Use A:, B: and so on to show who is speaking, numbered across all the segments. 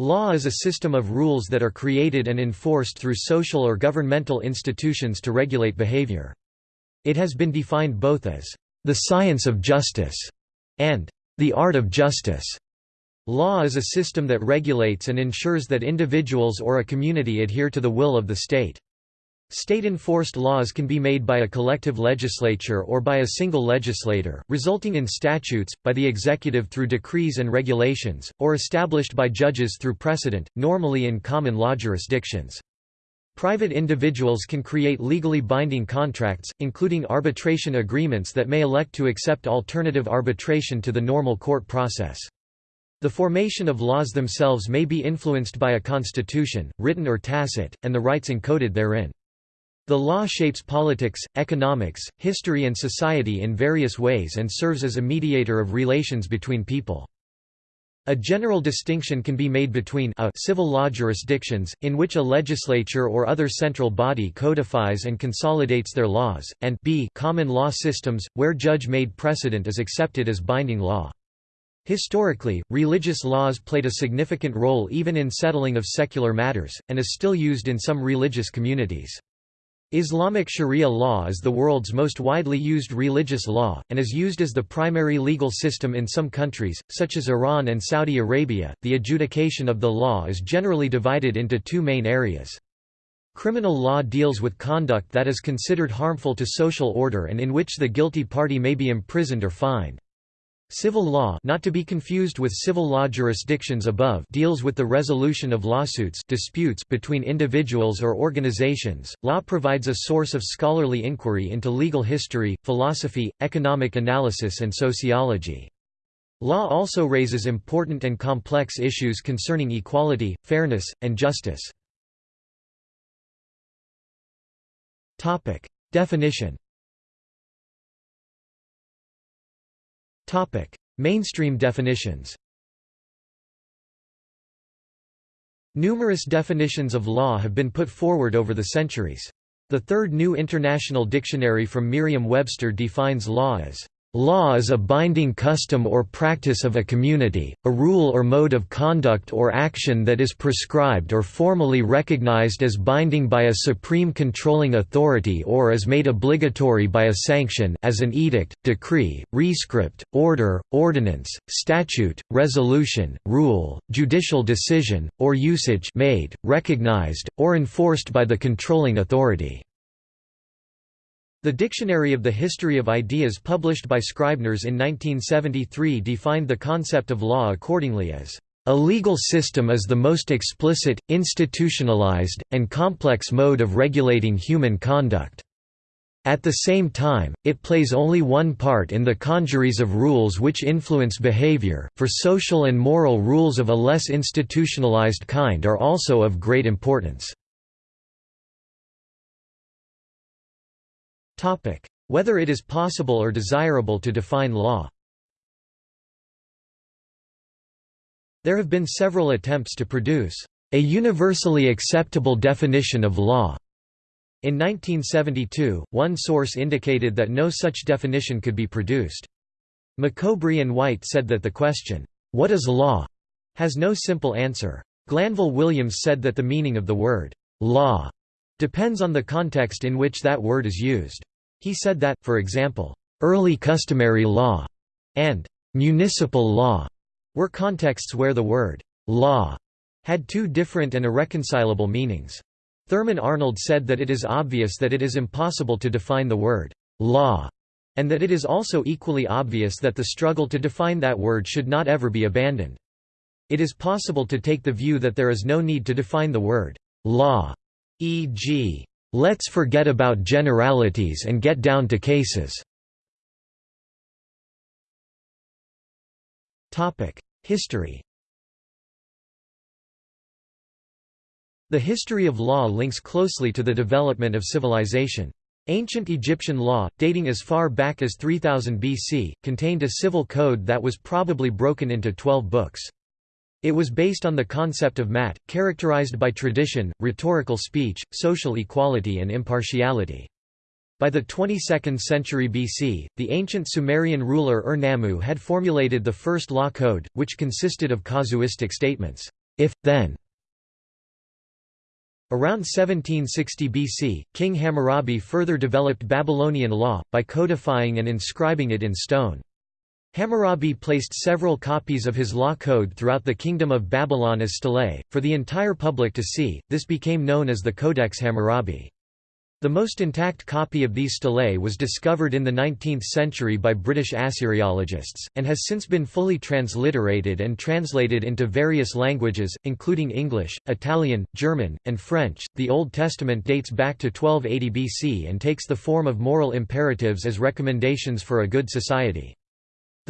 A: Law is a system of rules that are created and enforced through social or governmental institutions to regulate behavior. It has been defined both as the science of justice and the art of justice. Law is a system that regulates and ensures that individuals or a community adhere to the will of the state. State-enforced laws can be made by a collective legislature or by a single legislator, resulting in statutes, by the executive through decrees and regulations, or established by judges through precedent, normally in common law jurisdictions. Private individuals can create legally binding contracts, including arbitration agreements that may elect to accept alternative arbitration to the normal court process. The formation of laws themselves may be influenced by a constitution, written or tacit, and the rights encoded therein. The law shapes politics, economics, history and society in various ways and serves as a mediator of relations between people. A general distinction can be made between a civil law jurisdictions, in which a legislature or other central body codifies and consolidates their laws, and b common law systems, where judge-made precedent is accepted as binding law. Historically, religious laws played a significant role even in settling of secular matters, and is still used in some religious communities. Islamic Sharia law is the world's most widely used religious law, and is used as the primary legal system in some countries, such as Iran and Saudi Arabia. The adjudication of the law is generally divided into two main areas. Criminal law deals with conduct that is considered harmful to social order and in which the guilty party may be imprisoned or fined. Civil law not to be confused with civil law jurisdictions above deals with the resolution of lawsuits disputes between individuals or organizations. Law provides a source of scholarly inquiry into legal history, philosophy, economic analysis and sociology. Law also raises important and complex issues concerning equality, fairness, and justice. Definition Mainstream definitions Numerous definitions of law have been put forward over the centuries. The Third New International Dictionary from Merriam-Webster defines law as Law is a binding custom or practice of a community, a rule or mode of conduct or action that is prescribed or formally recognized as binding by a supreme controlling authority or is made obligatory by a sanction as an edict, decree, rescript, order, ordinance, statute, resolution, rule, judicial decision, or usage made, recognized, or enforced by the controlling authority. The Dictionary of the History of Ideas published by Scribners in 1973 defined the concept of law accordingly as a legal system is the most explicit, institutionalized, and complex mode of regulating human conduct. At the same time, it plays only one part in the congeries of rules which influence behavior, for social and moral rules of a less institutionalized kind are also of great importance. Whether it is possible or desirable to define law There have been several attempts to produce a universally acceptable definition of law. In 1972, one source indicated that no such definition could be produced. McCoubrey and White said that the question, "'What is law?' has no simple answer. Glanville Williams said that the meaning of the word, "'law' depends on the context in which that word is used. He said that, for example, early customary law and municipal law were contexts where the word law had two different and irreconcilable meanings. Thurman Arnold said that it is obvious that it is impossible to define the word law, and that it is also equally obvious that the struggle to define that word should not ever be abandoned. It is possible to take the view that there is no need to define the word law, e.g. Let's forget about generalities and get down to cases. History The history of law links closely to the development of civilization. Ancient Egyptian law, dating as far back as 3000 BC, contained a civil code that was probably broken into twelve books. It was based on the concept of Ma'at, characterized by tradition, rhetorical speech, social equality and impartiality. By the 22nd century BC, the ancient Sumerian ruler Ur-Nammu had formulated the first law code, which consisted of casuistic statements. if, then. Around 1760 BC, King Hammurabi further developed Babylonian law, by codifying and inscribing it in stone. Hammurabi placed several copies of his law code throughout the Kingdom of Babylon as stelae, for the entire public to see, this became known as the Codex Hammurabi. The most intact copy of these stelae was discovered in the 19th century by British Assyriologists, and has since been fully transliterated and translated into various languages, including English, Italian, German, and French. The Old Testament dates back to 1280 BC and takes the form of moral imperatives as recommendations for a good society.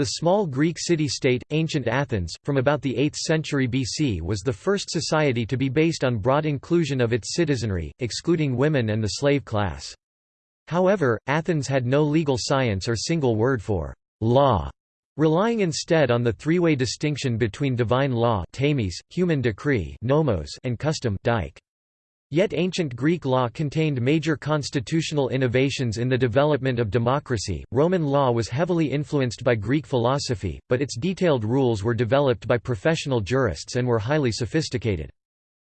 A: The small Greek city-state, ancient Athens, from about the 8th century BC was the first society to be based on broad inclusion of its citizenry, excluding women and the slave class. However, Athens had no legal science or single word for law, relying instead on the three-way distinction between divine law human decree and custom dike. Yet ancient Greek law contained major constitutional innovations in the development of democracy. Roman law was heavily influenced by Greek philosophy, but its detailed rules were developed by professional jurists and were highly sophisticated.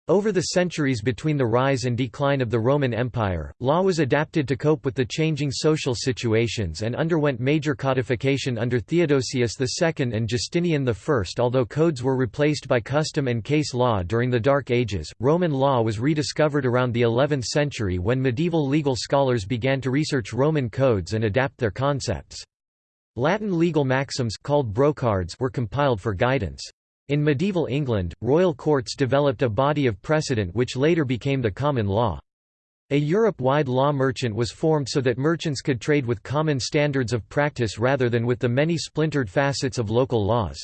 A: Over the centuries between the rise and decline of the Roman Empire, law was adapted to cope with the changing social situations and underwent major codification under Theodosius II and Justinian I. Although codes were replaced by custom and case law during the Dark Ages, Roman law was rediscovered around the 11th century when medieval legal scholars began to research Roman codes and adapt their concepts. Latin legal maxims called brocards were compiled for guidance. In medieval England, royal courts developed a body of precedent which later became the common law. A Europe-wide law merchant was formed so that merchants could trade with common standards of practice rather than with the many splintered facets of local laws.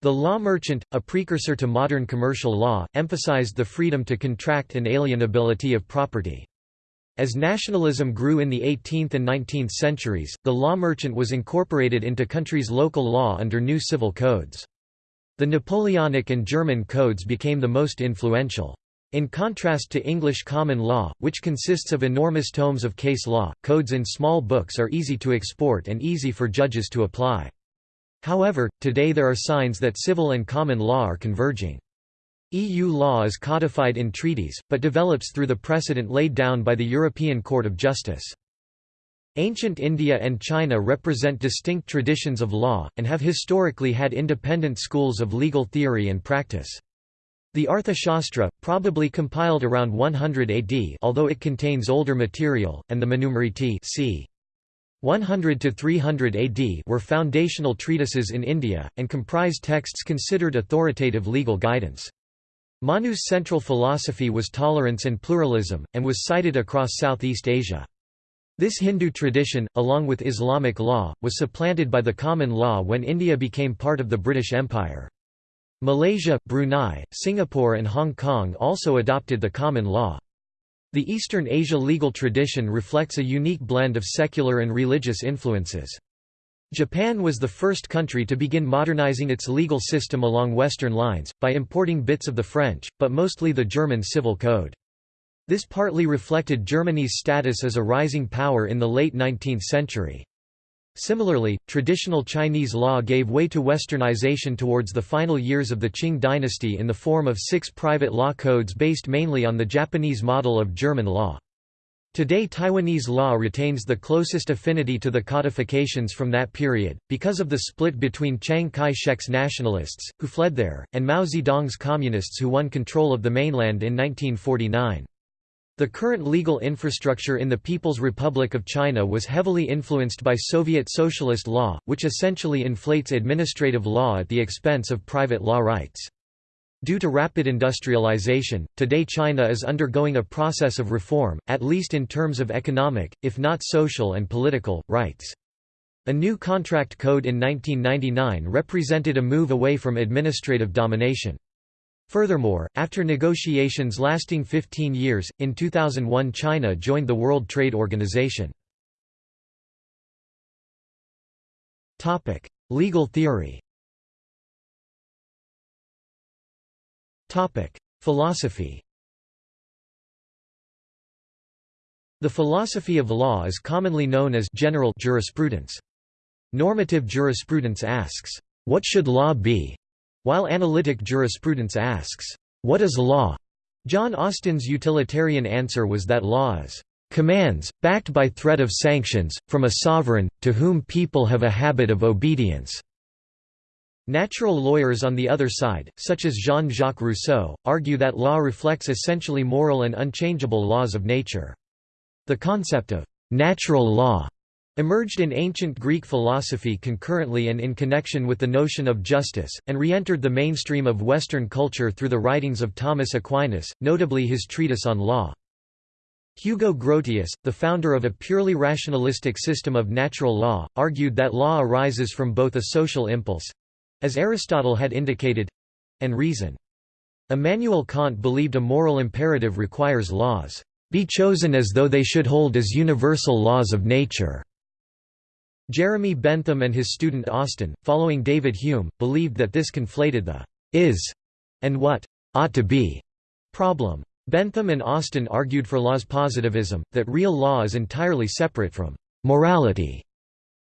A: The law merchant, a precursor to modern commercial law, emphasized the freedom to contract and alienability of property. As nationalism grew in the 18th and 19th centuries, the law merchant was incorporated into countries' local law under new civil codes. The Napoleonic and German codes became the most influential. In contrast to English common law, which consists of enormous tomes of case law, codes in small books are easy to export and easy for judges to apply. However, today there are signs that civil and common law are converging. EU law is codified in treaties, but develops through the precedent laid down by the European Court of Justice. Ancient India and China represent distinct traditions of law, and have historically had independent schools of legal theory and practice. The Arthashastra, probably compiled around 100 AD although it contains older material, and the Manusmriti c. 100 to 300 AD were foundational treatises in India, and comprise texts considered authoritative legal guidance. Manu's central philosophy was tolerance and pluralism, and was cited across Southeast Asia. This Hindu tradition, along with Islamic law, was supplanted by the common law when India became part of the British Empire. Malaysia, Brunei, Singapore and Hong Kong also adopted the common law. The Eastern Asia legal tradition reflects a unique blend of secular and religious influences. Japan was the first country to begin modernizing its legal system along Western lines, by importing bits of the French, but mostly the German civil code. This partly reflected Germany's status as a rising power in the late 19th century. Similarly, traditional Chinese law gave way to westernization towards the final years of the Qing dynasty in the form of six private law codes based mainly on the Japanese model of German law. Today Taiwanese law retains the closest affinity to the codifications from that period, because of the split between Chiang Kai-shek's nationalists, who fled there, and Mao Zedong's communists who won control of the mainland in 1949. The current legal infrastructure in the People's Republic of China was heavily influenced by Soviet socialist law, which essentially inflates administrative law at the expense of private law rights. Due to rapid industrialization, today China is undergoing a process of reform, at least in terms of economic, if not social and political, rights. A new contract code in 1999 represented a move away from administrative domination. Furthermore, after negotiations lasting 15 years, in 2001 China joined the World Trade Organization. Legal theory Philosophy The philosophy of law is commonly known as general jurisprudence. Normative jurisprudence asks, "'What should law be?' While analytic jurisprudence asks, "'What is law?' John Austin's utilitarian answer was that law is commands, backed by threat of sanctions, from a sovereign, to whom people have a habit of obedience." Natural lawyers on the other side, such as Jean-Jacques Rousseau, argue that law reflects essentially moral and unchangeable laws of nature. The concept of «natural law» emerged in ancient Greek philosophy concurrently and in connection with the notion of justice, and re-entered the mainstream of Western culture through the writings of Thomas Aquinas, notably his treatise on law. Hugo Grotius, the founder of a purely rationalistic system of natural law, argued that law arises from both a social impulse—as Aristotle had indicated—and reason. Immanuel Kant believed a moral imperative requires laws, "...be chosen as though they should hold as universal laws of nature." Jeremy Bentham and his student Austin, following David Hume, believed that this conflated the is and what ought to be problem. Bentham and Austin argued for law's positivism, that real law is entirely separate from morality.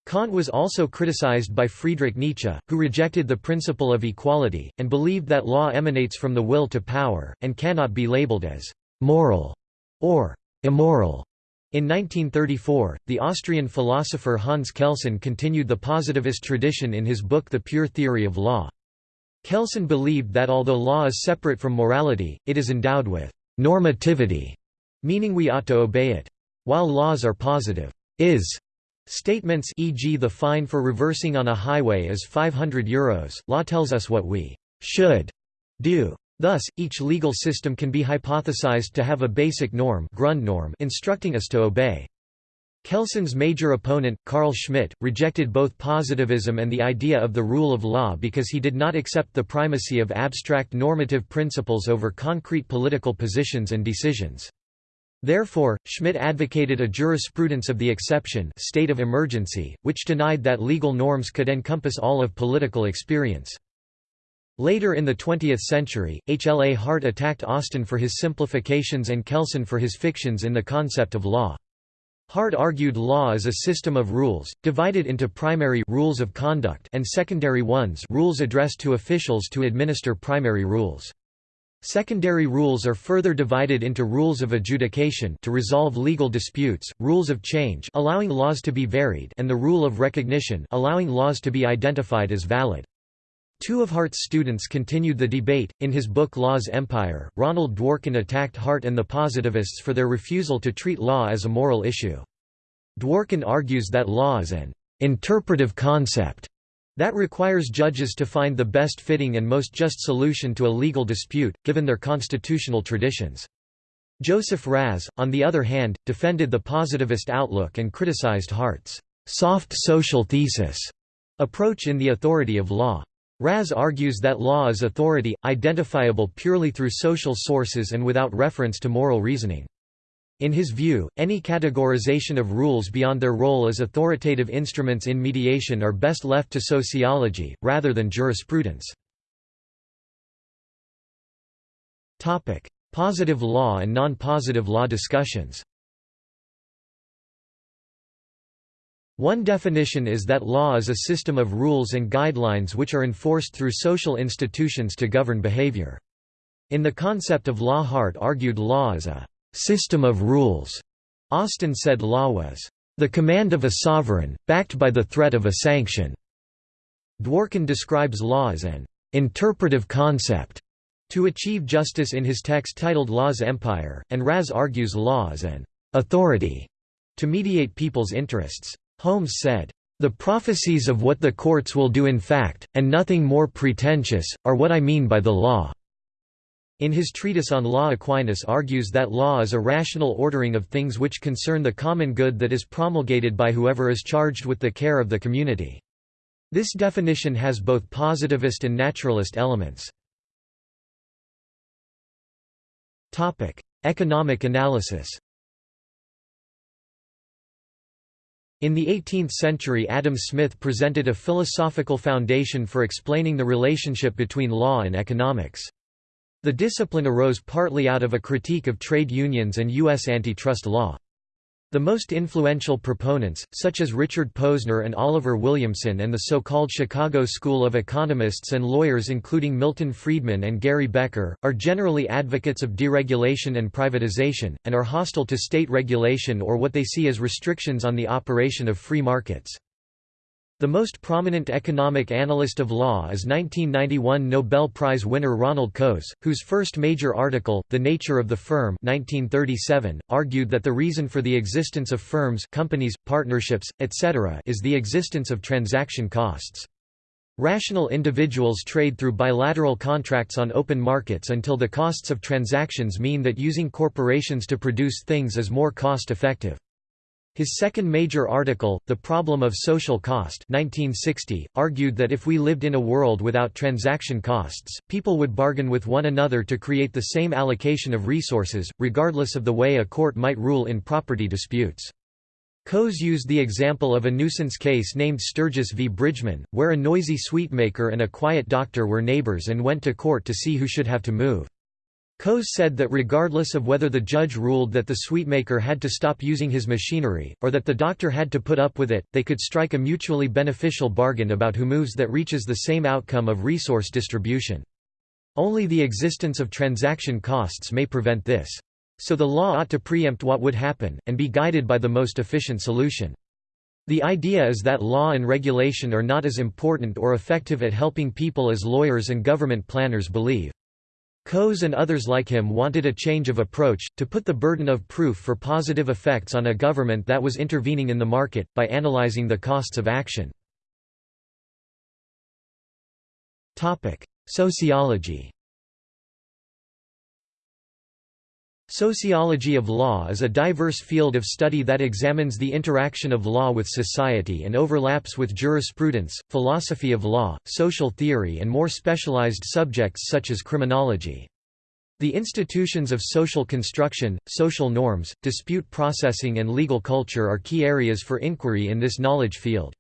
A: Kant was also criticized by Friedrich Nietzsche, who rejected the principle of equality, and believed that law emanates from the will to power, and cannot be labeled as moral or immoral. In 1934, the Austrian philosopher Hans Kelsen continued the positivist tradition in his book The Pure Theory of Law. Kelsen believed that although law is separate from morality, it is endowed with normativity, meaning we ought to obey it. While laws are positive is statements e.g. the fine for reversing on a highway is 500 euros, law tells us what we should do. Thus, each legal system can be hypothesized to have a basic norm Grundnorm instructing us to obey. Kelsen's major opponent, Carl Schmitt, rejected both positivism and the idea of the rule of law because he did not accept the primacy of abstract normative principles over concrete political positions and decisions. Therefore, Schmitt advocated a jurisprudence of the exception state of emergency, which denied that legal norms could encompass all of political experience. Later in the 20th century, H. L. A. Hart attacked Austin for his simplifications and Kelsen for his fictions in the concept of law. Hart argued law is a system of rules, divided into primary rules of conduct and secondary ones rules addressed to officials to administer primary rules. Secondary rules are further divided into rules of adjudication to resolve legal disputes, rules of change allowing laws to be varied and the rule of recognition allowing laws to be identified as valid. Two of Hart's students continued the debate. In his book Law's Empire, Ronald Dworkin attacked Hart and the positivists for their refusal to treat law as a moral issue. Dworkin argues that law is an interpretive concept that requires judges to find the best fitting and most just solution to a legal dispute, given their constitutional traditions. Joseph Raz, on the other hand, defended the positivist outlook and criticized Hart's soft social thesis approach in the authority of law. Raz argues that law is authority, identifiable purely through social sources and without reference to moral reasoning. In his view, any categorization of rules beyond their role as authoritative instruments in mediation are best left to sociology, rather than jurisprudence. Positive law and non-positive law discussions One definition is that law is a system of rules and guidelines which are enforced through social institutions to govern behavior. In the concept of law Hart argued law is a «system of rules». Austin said law was «the command of a sovereign, backed by the threat of a sanction». Dworkin describes law as an «interpretive concept» to achieve justice in his text titled Law's Empire, and Raz argues law as an «authority» to mediate people's interests. Holmes said, "...the prophecies of what the courts will do in fact, and nothing more pretentious, are what I mean by the law." In his treatise on law Aquinas argues that law is a rational ordering of things which concern the common good that is promulgated by whoever is charged with the care of the community. This definition has both positivist and naturalist elements. Economic analysis In the 18th century Adam Smith presented a philosophical foundation for explaining the relationship between law and economics. The discipline arose partly out of a critique of trade unions and U.S. antitrust law. The most influential proponents, such as Richard Posner and Oliver Williamson and the so-called Chicago School of Economists and lawyers including Milton Friedman and Gary Becker, are generally advocates of deregulation and privatization, and are hostile to state regulation or what they see as restrictions on the operation of free markets. The most prominent economic analyst of law is 1991 Nobel Prize winner Ronald Coase, whose first major article, The Nature of the Firm 1937, argued that the reason for the existence of firms companies, partnerships, etc. is the existence of transaction costs. Rational individuals trade through bilateral contracts on open markets until the costs of transactions mean that using corporations to produce things is more cost-effective. His second major article, The Problem of Social Cost 1960, argued that if we lived in a world without transaction costs, people would bargain with one another to create the same allocation of resources, regardless of the way a court might rule in property disputes. Coase used the example of a nuisance case named Sturges v. Bridgman, where a noisy sweetmaker and a quiet doctor were neighbors and went to court to see who should have to move. Coase said that regardless of whether the judge ruled that the sweetmaker had to stop using his machinery, or that the doctor had to put up with it, they could strike a mutually beneficial bargain about who moves that reaches the same outcome of resource distribution. Only the existence of transaction costs may prevent this. So the law ought to preempt what would happen, and be guided by the most efficient solution. The idea is that law and regulation are not as important or effective at helping people as lawyers and government planners believe. Coase and others like him wanted a change of approach, to put the burden of proof for positive effects on a government that was intervening in the market, by analyzing the costs of action. Sociology Sociology of law is a diverse field of study that examines the interaction of law with society and overlaps with jurisprudence, philosophy of law, social theory and more specialized subjects such as criminology. The institutions of social construction, social norms, dispute processing and legal culture are key areas for inquiry in this knowledge field.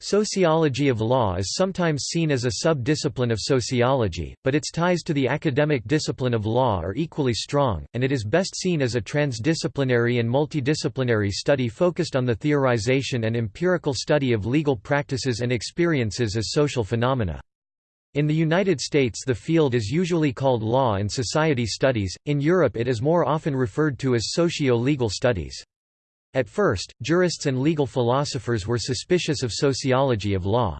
A: Sociology of law is sometimes seen as a sub-discipline of sociology, but its ties to the academic discipline of law are equally strong, and it is best seen as a transdisciplinary and multidisciplinary study focused on the theorization and empirical study of legal practices and experiences as social phenomena. In the United States the field is usually called law and society studies, in Europe it is more often referred to as socio-legal studies. At first, jurists and legal philosophers were suspicious of sociology of law.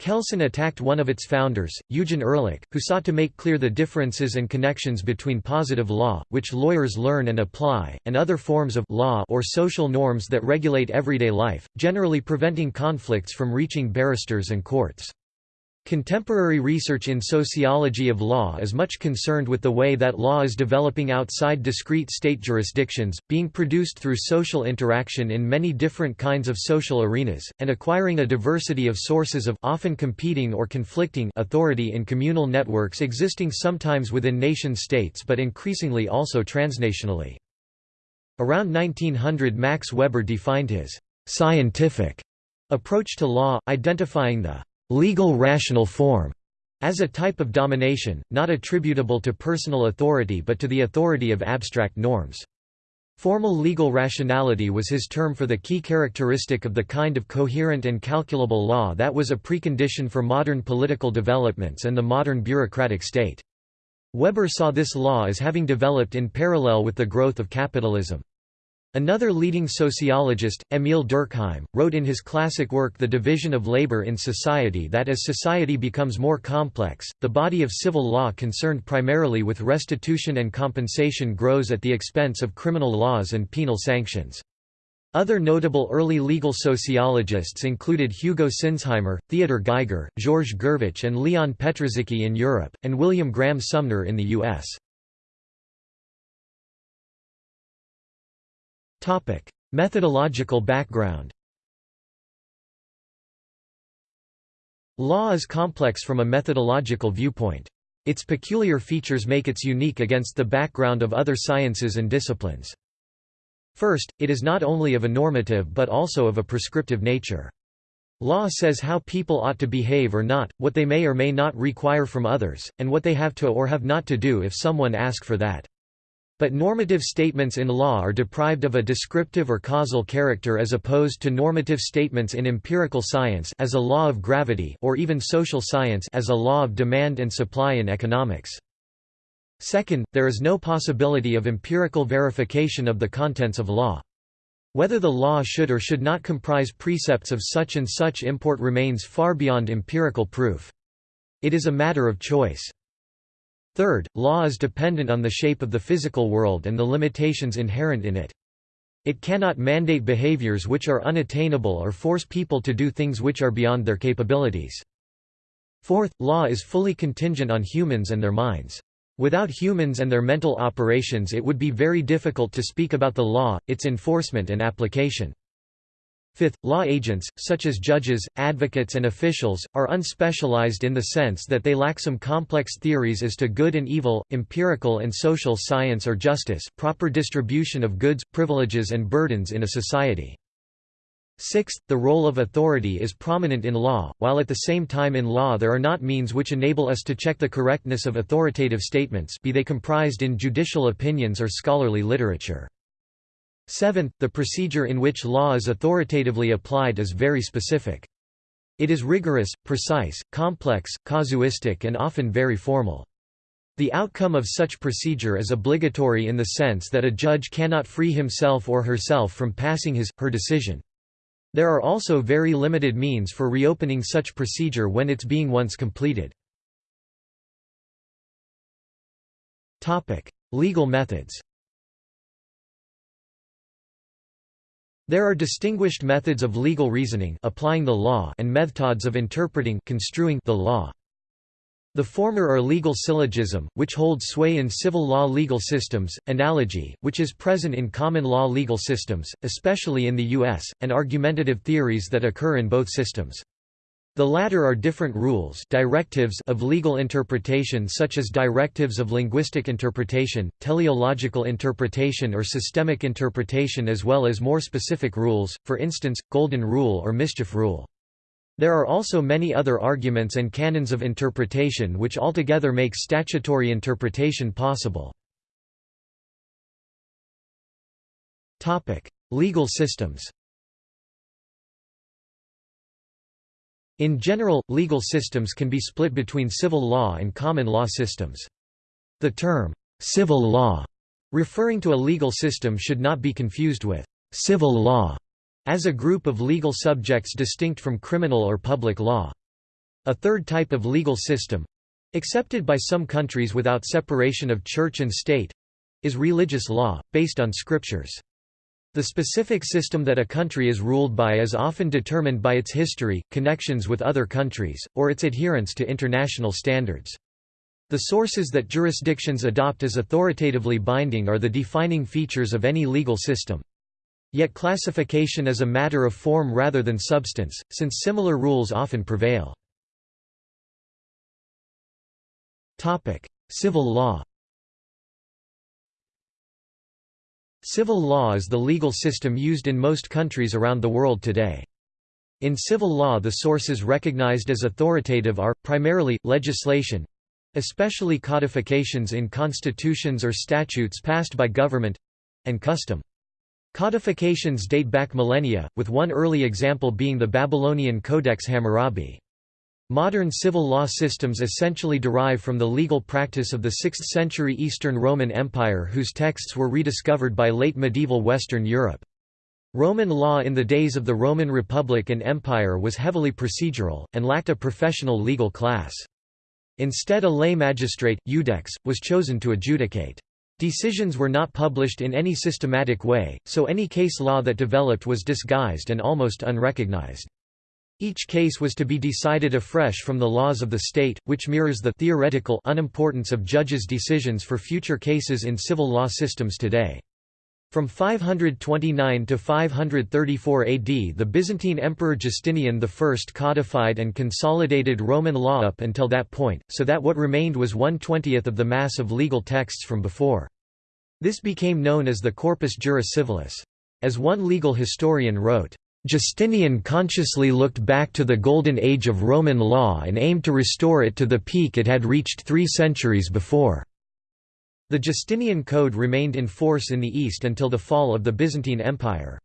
A: Kelsen attacked one of its founders, Eugen Ehrlich, who sought to make clear the differences and connections between positive law, which lawyers learn and apply, and other forms of law or social norms that regulate everyday life, generally preventing conflicts from reaching barristers and courts. Contemporary research in sociology of law is much concerned with the way that law is developing outside discrete state jurisdictions, being produced through social interaction in many different kinds of social arenas, and acquiring a diversity of sources of often competing or conflicting authority in communal networks existing sometimes within nation-states but increasingly also transnationally. Around 1900 Max Weber defined his «scientific» approach to law, identifying the legal rational form as a type of domination, not attributable to personal authority but to the authority of abstract norms. Formal legal rationality was his term for the key characteristic of the kind of coherent and calculable law that was a precondition for modern political developments and the modern bureaucratic state. Weber saw this law as having developed in parallel with the growth of capitalism. Another leading sociologist, Émile Durkheim, wrote in his classic work The Division of Labor in Society that as society becomes more complex, the body of civil law concerned primarily with restitution and compensation grows at the expense of criminal laws and penal sanctions. Other notable early legal sociologists included Hugo Sinsheimer, Theodor Geiger, Georges Gurevitch and Leon Petrażycki in Europe, and William Graham Sumner in the U.S. Methodological background Law is complex from a methodological viewpoint. Its peculiar features make it unique against the background of other sciences and disciplines. First, it is not only of a normative but also of a prescriptive nature. Law says how people ought to behave or not, what they may or may not require from others, and what they have to or have not to do if someone ask for that. But normative statements in law are deprived of a descriptive or causal character as opposed to normative statements in empirical science as a law of gravity or even social science as a law of demand and supply in economics. Second, there is no possibility of empirical verification of the contents of law. Whether the law should or should not comprise precepts of such and such import remains far beyond empirical proof. It is a matter of choice. Third, law is dependent on the shape of the physical world and the limitations inherent in it. It cannot mandate behaviors which are unattainable or force people to do things which are beyond their capabilities. Fourth, law is fully contingent on humans and their minds. Without humans and their mental operations it would be very difficult to speak about the law, its enforcement and application. Fifth, law agents, such as judges, advocates and officials, are unspecialized in the sense that they lack some complex theories as to good and evil, empirical and social science or justice, proper distribution of goods, privileges and burdens in a society. Sixth, the role of authority is prominent in law, while at the same time in law there are not means which enable us to check the correctness of authoritative statements be they comprised in judicial opinions or scholarly literature. Seventh, the procedure in which law is authoritatively applied is very specific. It is rigorous, precise, complex, casuistic and often very formal. The outcome of such procedure is obligatory in the sense that a judge cannot free himself or herself from passing his, her decision. There are also very limited means for reopening such procedure when it's being once completed. Legal methods There are distinguished methods of legal reasoning applying the law and methods of interpreting construing the law. The former are legal syllogism, which holds sway in civil law legal systems, analogy, which is present in common law legal systems, especially in the U.S., and argumentative theories that occur in both systems. The latter are different rules directives of legal interpretation such as directives of linguistic interpretation, teleological interpretation or systemic interpretation as well as more specific rules, for instance, golden rule or mischief rule. There are also many other arguments and canons of interpretation which altogether make statutory interpretation possible. Legal systems In general, legal systems can be split between civil law and common law systems. The term, civil law, referring to a legal system should not be confused with civil law, as a group of legal subjects distinct from criminal or public law. A third type of legal system—accepted by some countries without separation of church and state—is religious law, based on scriptures. The specific system that a country is ruled by is often determined by its history, connections with other countries, or its adherence to international standards. The sources that jurisdictions adopt as authoritatively binding are the defining features of any legal system. Yet classification is a matter of form rather than substance, since similar rules often prevail. Civil law Civil law is the legal system used in most countries around the world today. In civil law the sources recognized as authoritative are, primarily, legislation—especially codifications in constitutions or statutes passed by government—and custom. Codifications date back millennia, with one early example being the Babylonian Codex Hammurabi. Modern civil law systems essentially derive from the legal practice of the 6th-century Eastern Roman Empire whose texts were rediscovered by late medieval Western Europe. Roman law in the days of the Roman Republic and Empire was heavily procedural, and lacked a professional legal class. Instead a lay magistrate, iudex, was chosen to adjudicate. Decisions were not published in any systematic way, so any case law that developed was disguised and almost unrecognized. Each case was to be decided afresh from the laws of the state, which mirrors the theoretical unimportance of judges' decisions for future cases in civil law systems today. From 529 to 534 AD the Byzantine Emperor Justinian I codified and consolidated Roman law up until that point, so that what remained was one-twentieth of the mass of legal texts from before. This became known as the Corpus Juris Civilis. As one legal historian wrote, Justinian consciously looked back to the golden age of Roman law and aimed to restore it to the peak it had reached three centuries before. The Justinian Code remained in force in the East until the fall of the Byzantine Empire.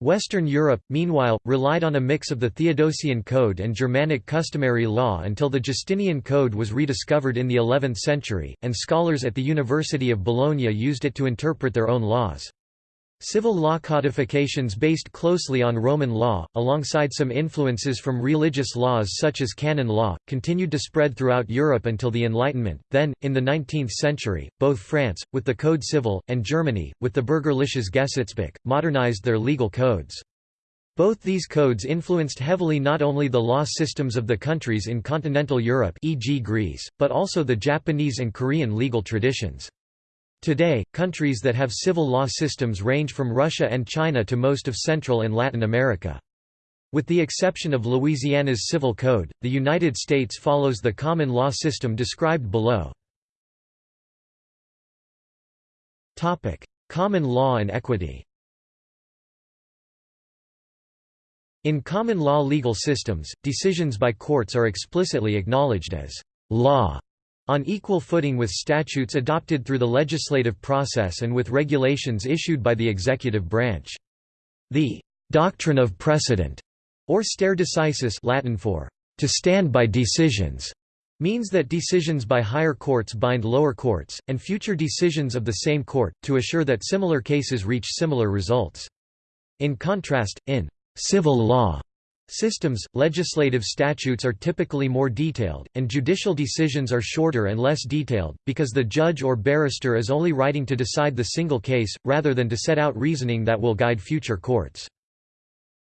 A: Western Europe, meanwhile, relied on a mix of the Theodosian Code and Germanic customary law until the Justinian Code was rediscovered in the 11th century, and scholars at the University of Bologna used it to interpret their own laws. Civil law codifications based closely on Roman law, alongside some influences from religious laws such as canon law, continued to spread throughout Europe until the Enlightenment. Then, in the 19th century, both France, with the Code Civil, and Germany, with the Bürgerliches Gesetzbuch, modernized their legal codes. Both these codes influenced heavily not only the law systems of the countries in continental Europe e.g. Greece, but also the Japanese and Korean legal traditions. Today, countries that have civil law systems range from Russia and China to most of Central and Latin America. With the exception of Louisiana's Civil Code, the United States follows the common law system described below. common law and equity In common law legal systems, decisions by courts are explicitly acknowledged as law on equal footing with statutes adopted through the legislative process and with regulations issued by the executive branch. The «doctrine of precedent» or stare decisis Latin for «to stand by decisions» means that decisions by higher courts bind lower courts, and future decisions of the same court, to assure that similar cases reach similar results. In contrast, in «civil law» Systems, legislative statutes are typically more detailed, and judicial decisions are shorter and less detailed, because the judge or barrister is only writing to decide the single case, rather than to set out reasoning that will guide future courts.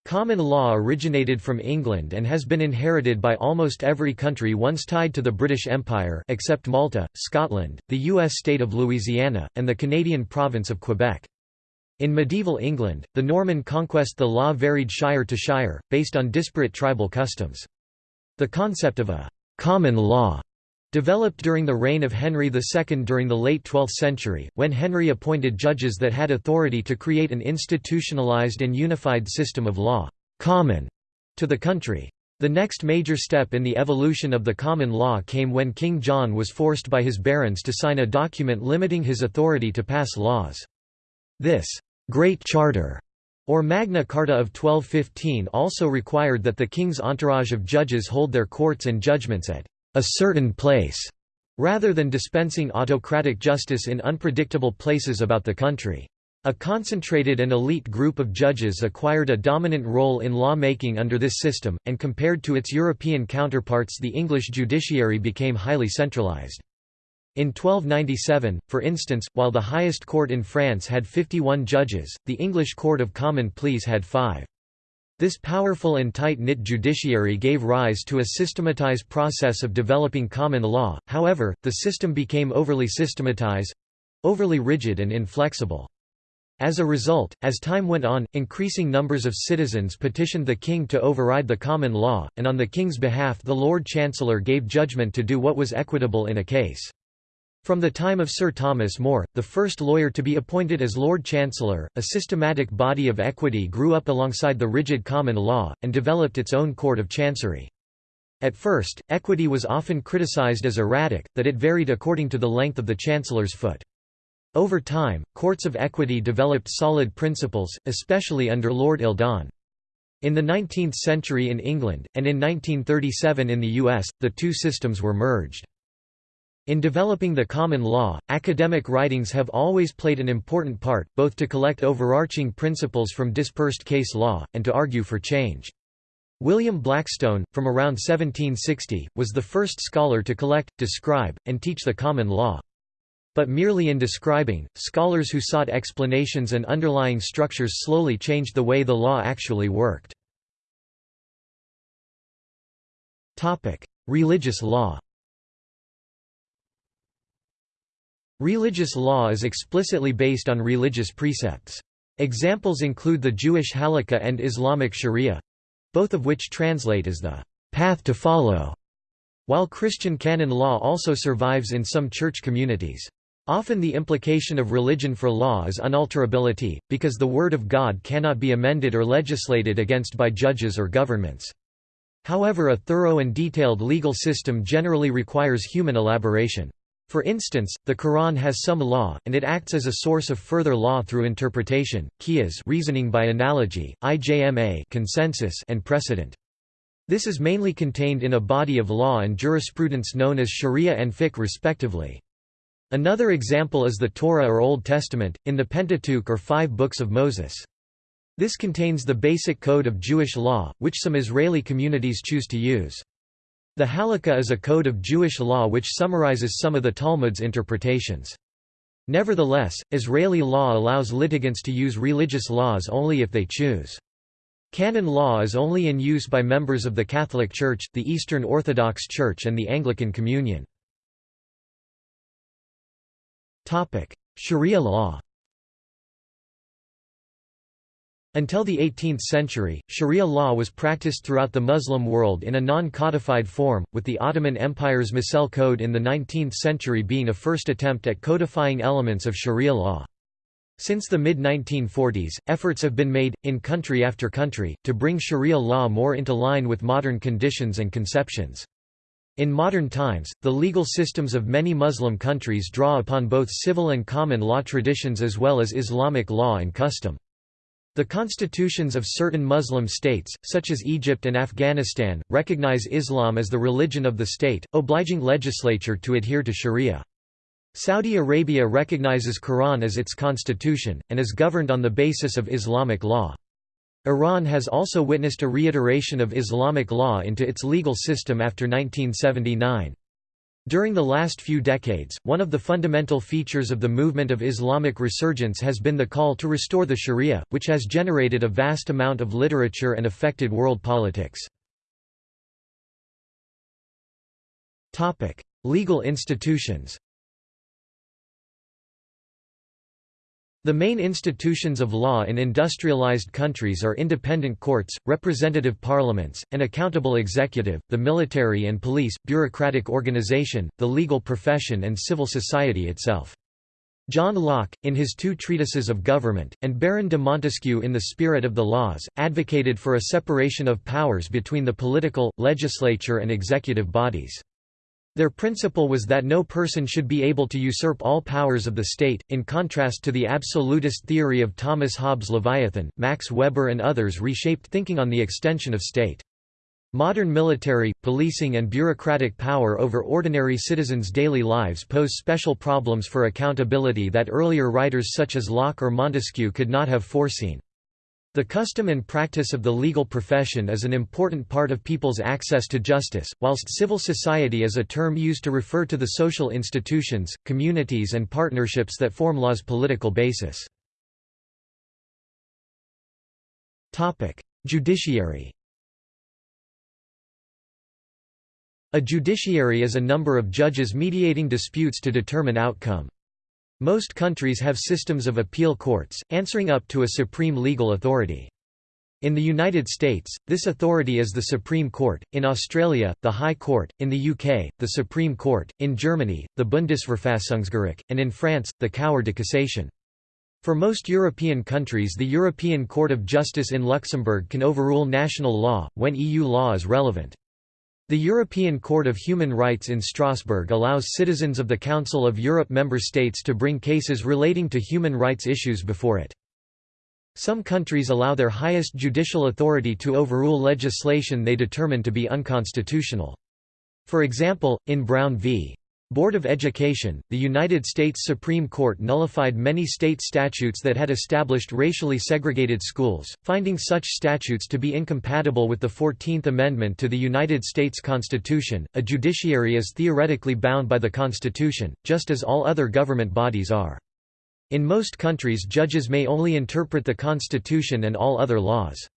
A: Common law originated from England and has been inherited by almost every country once tied to the British Empire except Malta, Scotland, the U.S. state of Louisiana, and the Canadian province of Quebec. In medieval England, the Norman conquest the law varied shire to shire, based on disparate tribal customs. The concept of a «common law» developed during the reign of Henry II during the late 12th century, when Henry appointed judges that had authority to create an institutionalized and unified system of law, common to the country. The next major step in the evolution of the common law came when King John was forced by his barons to sign a document limiting his authority to pass laws. This Great Charter, or Magna Carta of 1215 also required that the king's entourage of judges hold their courts and judgments at a certain place, rather than dispensing autocratic justice in unpredictable places about the country. A concentrated and elite group of judges acquired a dominant role in law-making under this system, and compared to its European counterparts the English judiciary became highly centralized. In 1297, for instance, while the highest court in France had 51 judges, the English Court of Common Pleas had five. This powerful and tight-knit judiciary gave rise to a systematized process of developing common law, however, the system became overly systematized—overly rigid and inflexible. As a result, as time went on, increasing numbers of citizens petitioned the king to override the common law, and on the king's behalf the Lord Chancellor gave judgment to do what was equitable in a case. From the time of Sir Thomas More, the first lawyer to be appointed as Lord Chancellor, a systematic body of equity grew up alongside the rigid common law, and developed its own court of chancery. At first, equity was often criticised as erratic, that it varied according to the length of the chancellor's foot. Over time, courts of equity developed solid principles, especially under Lord Eldon. In the 19th century in England, and in 1937 in the US, the two systems were merged. In developing the common law, academic writings have always played an important part, both to collect overarching principles from dispersed case law, and to argue for change. William Blackstone, from around 1760, was the first scholar to collect, describe, and teach the common law. But merely in describing, scholars who sought explanations and underlying structures slowly changed the way the law actually worked. Religious law Religious law is explicitly based on religious precepts. Examples include the Jewish Halakha and Islamic Sharia—both of which translate as the path to follow, while Christian canon law also survives in some church communities. Often the implication of religion for law is unalterability, because the Word of God cannot be amended or legislated against by judges or governments. However a thorough and detailed legal system generally requires human elaboration. For instance, the Quran has some law, and it acts as a source of further law through interpretation, qiyas reasoning by analogy, ijma consensus and precedent. This is mainly contained in a body of law and jurisprudence known as sharia and fiqh respectively. Another example is the Torah or Old Testament, in the Pentateuch or Five Books of Moses. This contains the basic code of Jewish law, which some Israeli communities choose to use. The Halakha is a code of Jewish law which summarizes some of the Talmud's interpretations. Nevertheless, Israeli law allows litigants to use religious laws only if they choose. Canon law is only in use by members of the Catholic Church, the Eastern Orthodox Church and the Anglican Communion. Sharia law Until the 18th century, Sharia law was practiced throughout the Muslim world in a non-codified form, with the Ottoman Empire's Mecelle Code in the 19th century being a first attempt at codifying elements of Sharia law. Since the mid-1940s, efforts have been made, in country after country, to bring Sharia law more into line with modern conditions and conceptions. In modern times, the legal systems of many Muslim countries draw upon both civil and common law traditions as well as Islamic law and custom. The constitutions of certain Muslim states, such as Egypt and Afghanistan, recognize Islam as the religion of the state, obliging legislature to adhere to sharia. Saudi Arabia recognizes Quran as its constitution, and is governed on the basis of Islamic law. Iran has also witnessed a reiteration of Islamic law into its legal system after 1979. During the last few decades, one of the fundamental features of the movement of Islamic resurgence has been the call to restore the sharia, which has generated a vast amount of literature and affected world politics. Legal institutions The main institutions of law in industrialized countries are independent courts, representative parliaments, an accountable executive, the military and police, bureaucratic organization, the legal profession and civil society itself. John Locke, in his two treatises of government, and Baron de Montesquieu in The Spirit of the Laws, advocated for a separation of powers between the political, legislature and executive bodies. Their principle was that no person should be able to usurp all powers of the state, in contrast to the absolutist theory of Thomas Hobbes Leviathan. Max Weber and others reshaped thinking on the extension of state. Modern military, policing and bureaucratic power over ordinary citizens' daily lives pose special problems for accountability that earlier writers such as Locke or Montesquieu could not have foreseen. The custom and practice of the legal profession is an important part of people's access to justice, whilst civil society is a term used to refer to the social institutions, communities and partnerships that form law's political basis. Judiciary A judiciary is a number of judges mediating disputes to determine outcome. Most countries have systems of appeal courts, answering up to a supreme legal authority. In the United States, this authority is the Supreme Court, in Australia, the High Court, in the UK, the Supreme Court, in Germany, the Bundesverfassungsgericht, and in France, the Cour de cassation. For most European countries the European Court of Justice in Luxembourg can overrule national law, when EU law is relevant. The European Court of Human Rights in Strasbourg allows citizens of the Council of Europe member states to bring cases relating to human rights issues before it. Some countries allow their highest judicial authority to overrule legislation they determine to be unconstitutional. For example, in Brown v. Board of Education, the United States Supreme Court nullified many state statutes that had established racially segregated schools, finding such statutes to be incompatible with the Fourteenth Amendment to the United States Constitution. A judiciary is theoretically bound by the Constitution, just as all other government bodies are. In most countries judges may only interpret the Constitution and all other laws.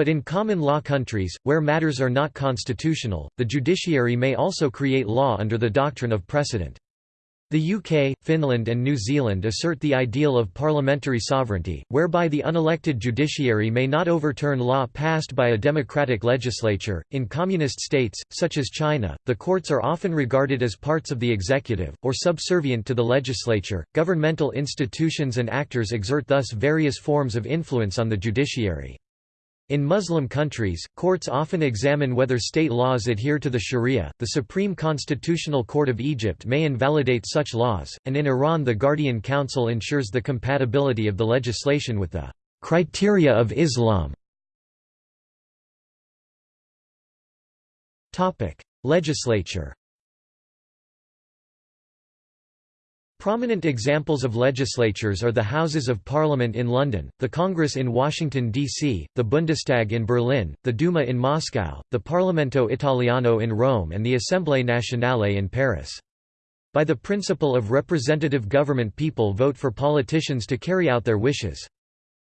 A: But in common law countries, where matters are not constitutional, the judiciary may also create law under the doctrine of precedent. The UK, Finland and New Zealand assert the ideal of parliamentary sovereignty, whereby the unelected judiciary may not overturn law passed by a democratic legislature. In communist states, such as China, the courts are often regarded as parts of the executive, or subservient to the legislature. Governmental institutions and actors exert thus various forms of influence on the judiciary. In Muslim countries, courts often examine whether state laws adhere to the Sharia. The Supreme Constitutional Court of Egypt may invalidate such laws, and in Iran, the Guardian Council ensures the compatibility of the legislation with the criteria of Islam. Topic: Legislature Prominent examples of legislatures are the Houses of Parliament in London, the Congress in Washington, D.C., the Bundestag in Berlin, the Duma in Moscow, the Parlamento Italiano in Rome and the Assemblée nationale in Paris. By the principle of representative government people vote for politicians to carry out their wishes.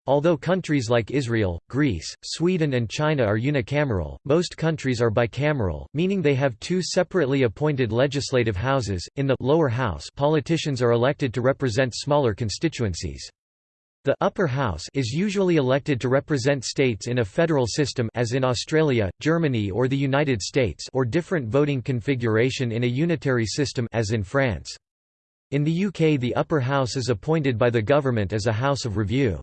A: Although countries like Israel, Greece, Sweden and China are unicameral, most countries are bicameral, meaning they have two separately appointed legislative houses. In the lower house, politicians are elected to represent smaller constituencies. The upper house is usually elected to represent states in a federal system as in Australia, Germany or the United States or different voting configuration in a unitary system as in France. In the UK the upper house is appointed by the government as a house of review.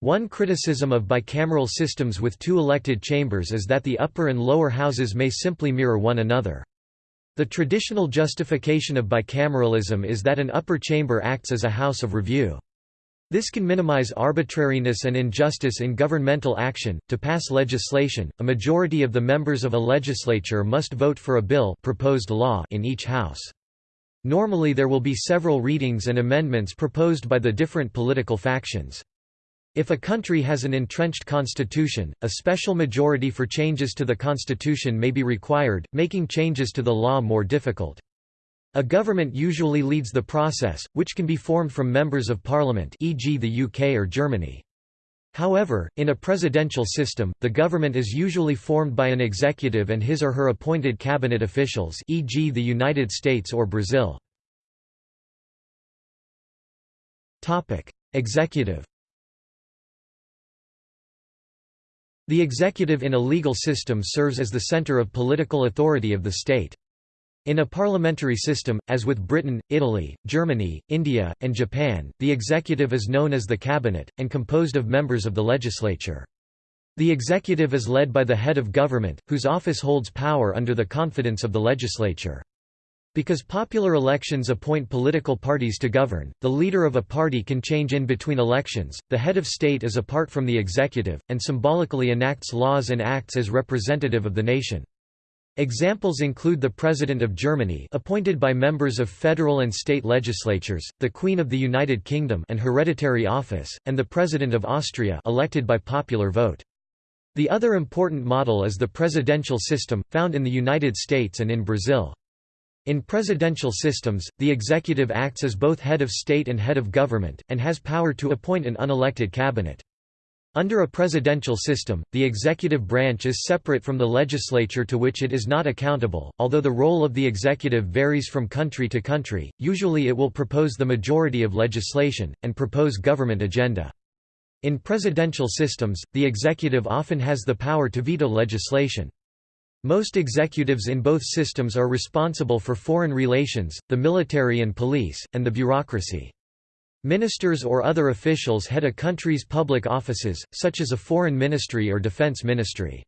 A: One criticism of bicameral systems with two elected chambers is that the upper and lower houses may simply mirror one another. The traditional justification of bicameralism is that an upper chamber acts as a house of review. This can minimize arbitrariness and injustice in governmental action. To pass legislation, a majority of the members of a legislature must vote for a bill proposed law in each house. Normally there will be several readings and amendments proposed by the different political factions. If a country has an entrenched constitution, a special majority for changes to the constitution may be required, making changes to the law more difficult. A government usually leads the process, which can be formed from members of parliament e.g. the UK or Germany. However, in a presidential system, the government is usually formed by an executive and his or her appointed cabinet officials e.g. the United States or Brazil. Executive The executive in a legal system serves as the center of political authority of the state. In a parliamentary system, as with Britain, Italy, Germany, India, and Japan, the executive is known as the cabinet, and composed of members of the legislature. The executive is led by the head of government, whose office holds power under the confidence of the legislature. Because popular elections appoint political parties to govern, the leader of a party can change in between elections. The head of state is apart from the executive, and symbolically enacts laws and acts as representative of the nation. Examples include the President of Germany appointed by members of federal and state legislatures, the Queen of the United Kingdom an hereditary office, and the President of Austria elected by popular vote. The other important model is the presidential system, found in the United States and in Brazil. In presidential systems, the executive acts as both head of state and head of government, and has power to appoint an unelected cabinet. Under a presidential system, the executive branch is separate from the legislature to which it is not accountable, although the role of the executive varies from country to country, usually it will propose the majority of legislation, and propose government agenda. In presidential systems, the executive often has the power to veto legislation. Most executives in both systems are responsible for foreign relations, the military and police, and the bureaucracy. Ministers or other officials head a country's public offices, such as a foreign ministry or defense ministry.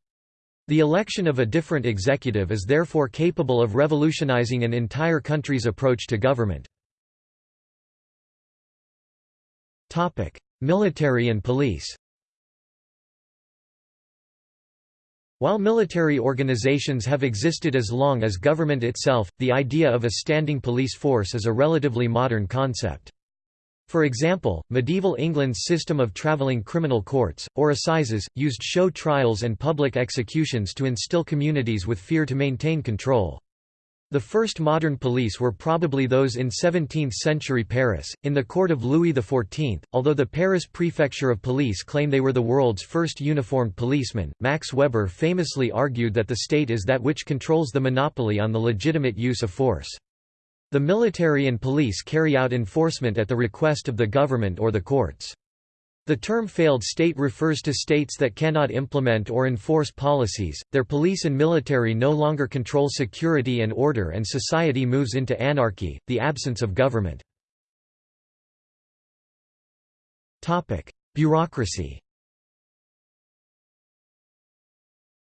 A: The election of a different executive is therefore capable of revolutionizing an entire country's approach to government. Military and police While military organizations have existed as long as government itself, the idea of a standing police force is a relatively modern concept. For example, medieval England's system of travelling criminal courts, or assizes, used show trials and public executions to instill communities with fear to maintain control. The first modern police were probably those in 17th-century Paris, in the court of Louis XIV, although the Paris Prefecture of Police claim they were the world's first uniformed policemen. Max Weber famously argued that the state is that which controls the monopoly on the legitimate use of force. The military and police carry out enforcement at the request of the government or the courts. The term failed state refers to states that cannot implement or enforce policies, their police and military no longer control security and order and society moves into anarchy, the absence of government. Bureaucracy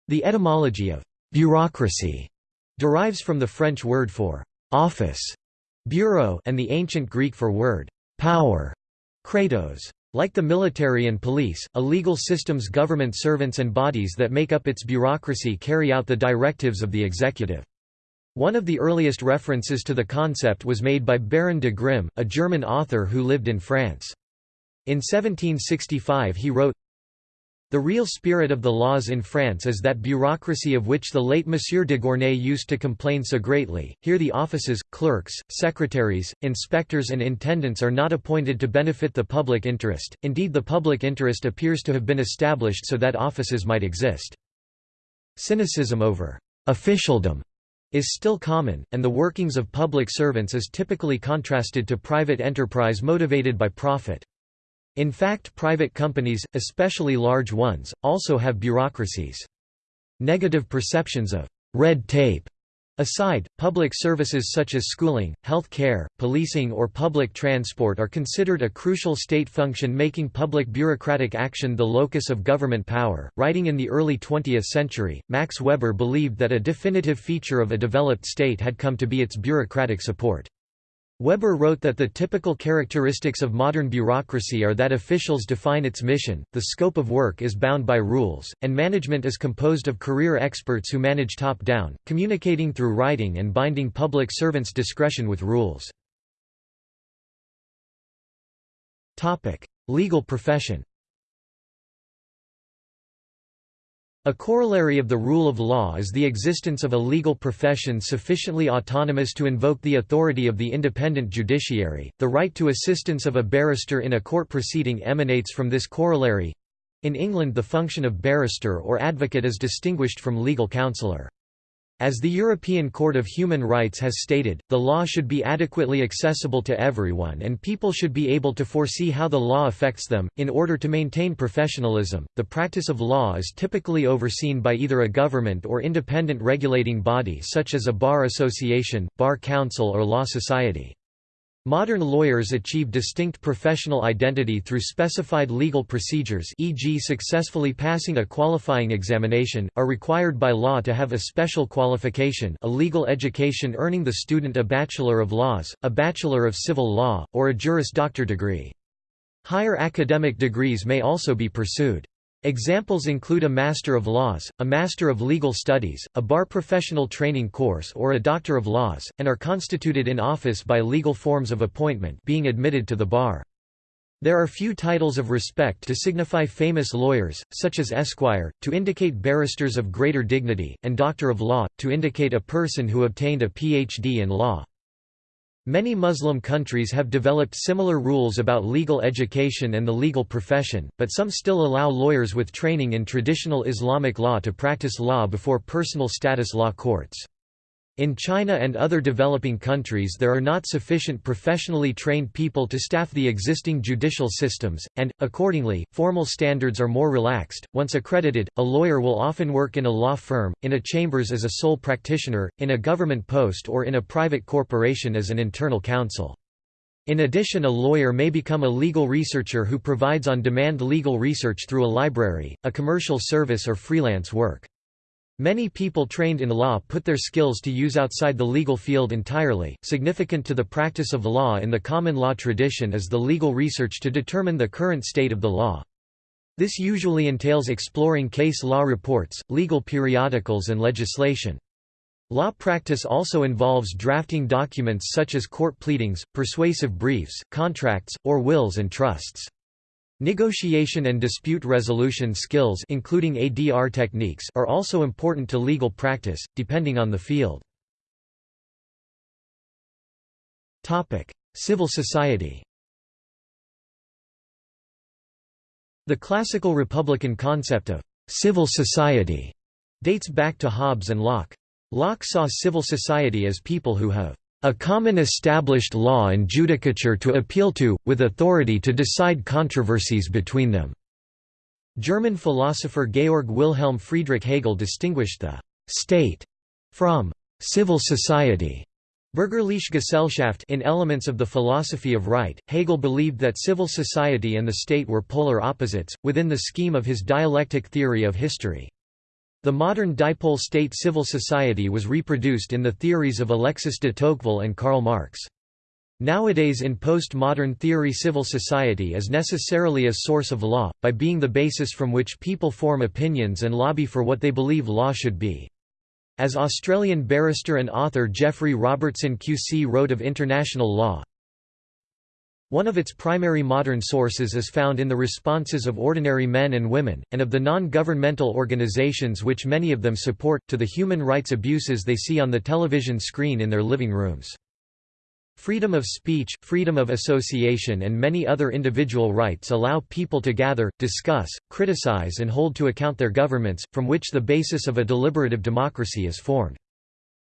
A: The etymology of «bureaucracy» derives from the French word for «office» bureau and the ancient Greek for word «power» kratos. Like the military and police, a legal system's government servants and bodies that make up its bureaucracy carry out the directives of the executive. One of the earliest references to the concept was made by Baron de Grimm, a German author who lived in France. In 1765 he wrote, the real spirit of the laws in France is that bureaucracy of which the late Monsieur de Gournay used to complain so greatly. Here the offices, clerks, secretaries, inspectors, and intendants are not appointed to benefit the public interest, indeed, the public interest appears to have been established so that offices might exist. Cynicism over officialdom is still common, and the workings of public servants is typically contrasted to private enterprise motivated by profit. In fact private companies, especially large ones, also have bureaucracies. Negative perceptions of «red tape» Aside, public services such as schooling, health care, policing or public transport are considered a crucial state function making public bureaucratic action the locus of government power. Writing in the early 20th century, Max Weber believed that a definitive feature of a developed state had come to be its bureaucratic support. Weber wrote that the typical characteristics of modern bureaucracy are that officials define its mission, the scope of work is bound by rules, and management is composed of career experts who manage top-down, communicating through writing and binding public servants' discretion with rules. Legal profession A corollary of the rule of law is the existence of a legal profession sufficiently autonomous to invoke the authority of the independent judiciary. The right to assistance of a barrister in a court proceeding emanates from this corollary. In England, the function of barrister or advocate is distinguished from legal counsellor. As the European Court of Human Rights has stated, the law should be adequately accessible to everyone and people should be able to foresee how the law affects them. In order to maintain professionalism, the practice of law is typically overseen by either a government or independent regulating body such as a bar association, bar council, or law society. Modern lawyers achieve distinct professional identity through specified legal procedures e.g. successfully passing a qualifying examination, are required by law to have a special qualification a legal education earning the student a Bachelor of Laws, a Bachelor of Civil Law, or a Juris Doctor degree. Higher academic degrees may also be pursued. Examples include a Master of Laws, a Master of Legal Studies, a bar professional training course or a Doctor of Laws, and are constituted in office by legal forms of appointment being admitted to the bar. There are few titles of respect to signify famous lawyers, such as Esquire, to indicate barristers of greater dignity, and Doctor of Law, to indicate a person who obtained a Ph.D. in law. Many Muslim countries have developed similar rules about legal education and the legal profession, but some still allow lawyers with training in traditional Islamic law to practice law before personal status law courts. In China and other developing countries there are not sufficient professionally trained people to staff the existing judicial systems, and, accordingly, formal standards are more relaxed. Once accredited, a lawyer will often work in a law firm, in a chambers as a sole practitioner, in a government post or in a private corporation as an internal counsel. In addition a lawyer may become a legal researcher who provides on-demand legal research through a library, a commercial service or freelance work. Many people trained in law put their skills to use outside the legal field entirely. Significant to the practice of law in the common law tradition is the legal research to determine the current state of the law. This usually entails exploring case law reports, legal periodicals and legislation. Law practice also involves drafting documents such as court pleadings, persuasive briefs, contracts, or wills and trusts. Negotiation and dispute resolution skills including ADR techniques are also important to legal practice, depending on the field. Civil society The classical republican concept of «civil society» dates back to Hobbes and Locke. Locke saw civil society as people who have a common established law and judicature to appeal to, with authority to decide controversies between them." German philosopher Georg Wilhelm Friedrich Hegel distinguished the «state» from «civil society». Bürgerliche Gesellschaft in Elements of the Philosophy of Right, Hegel believed that civil society and the state were polar opposites, within the scheme of his dialectic theory of history. The modern dipole state civil society was reproduced in the theories of Alexis de Tocqueville and Karl Marx. Nowadays in post-modern theory civil society is necessarily a source of law, by being the basis from which people form opinions and lobby for what they believe law should be. As Australian barrister and author Geoffrey Robertson QC wrote of international law, one of its primary modern sources is found in the responses of ordinary men and women, and of the non-governmental organizations which many of them support, to the human rights abuses they see on the television screen in their living rooms. Freedom of speech, freedom of association and many other individual rights allow people to gather, discuss, criticize and hold to account their governments, from which the basis of a deliberative democracy is formed.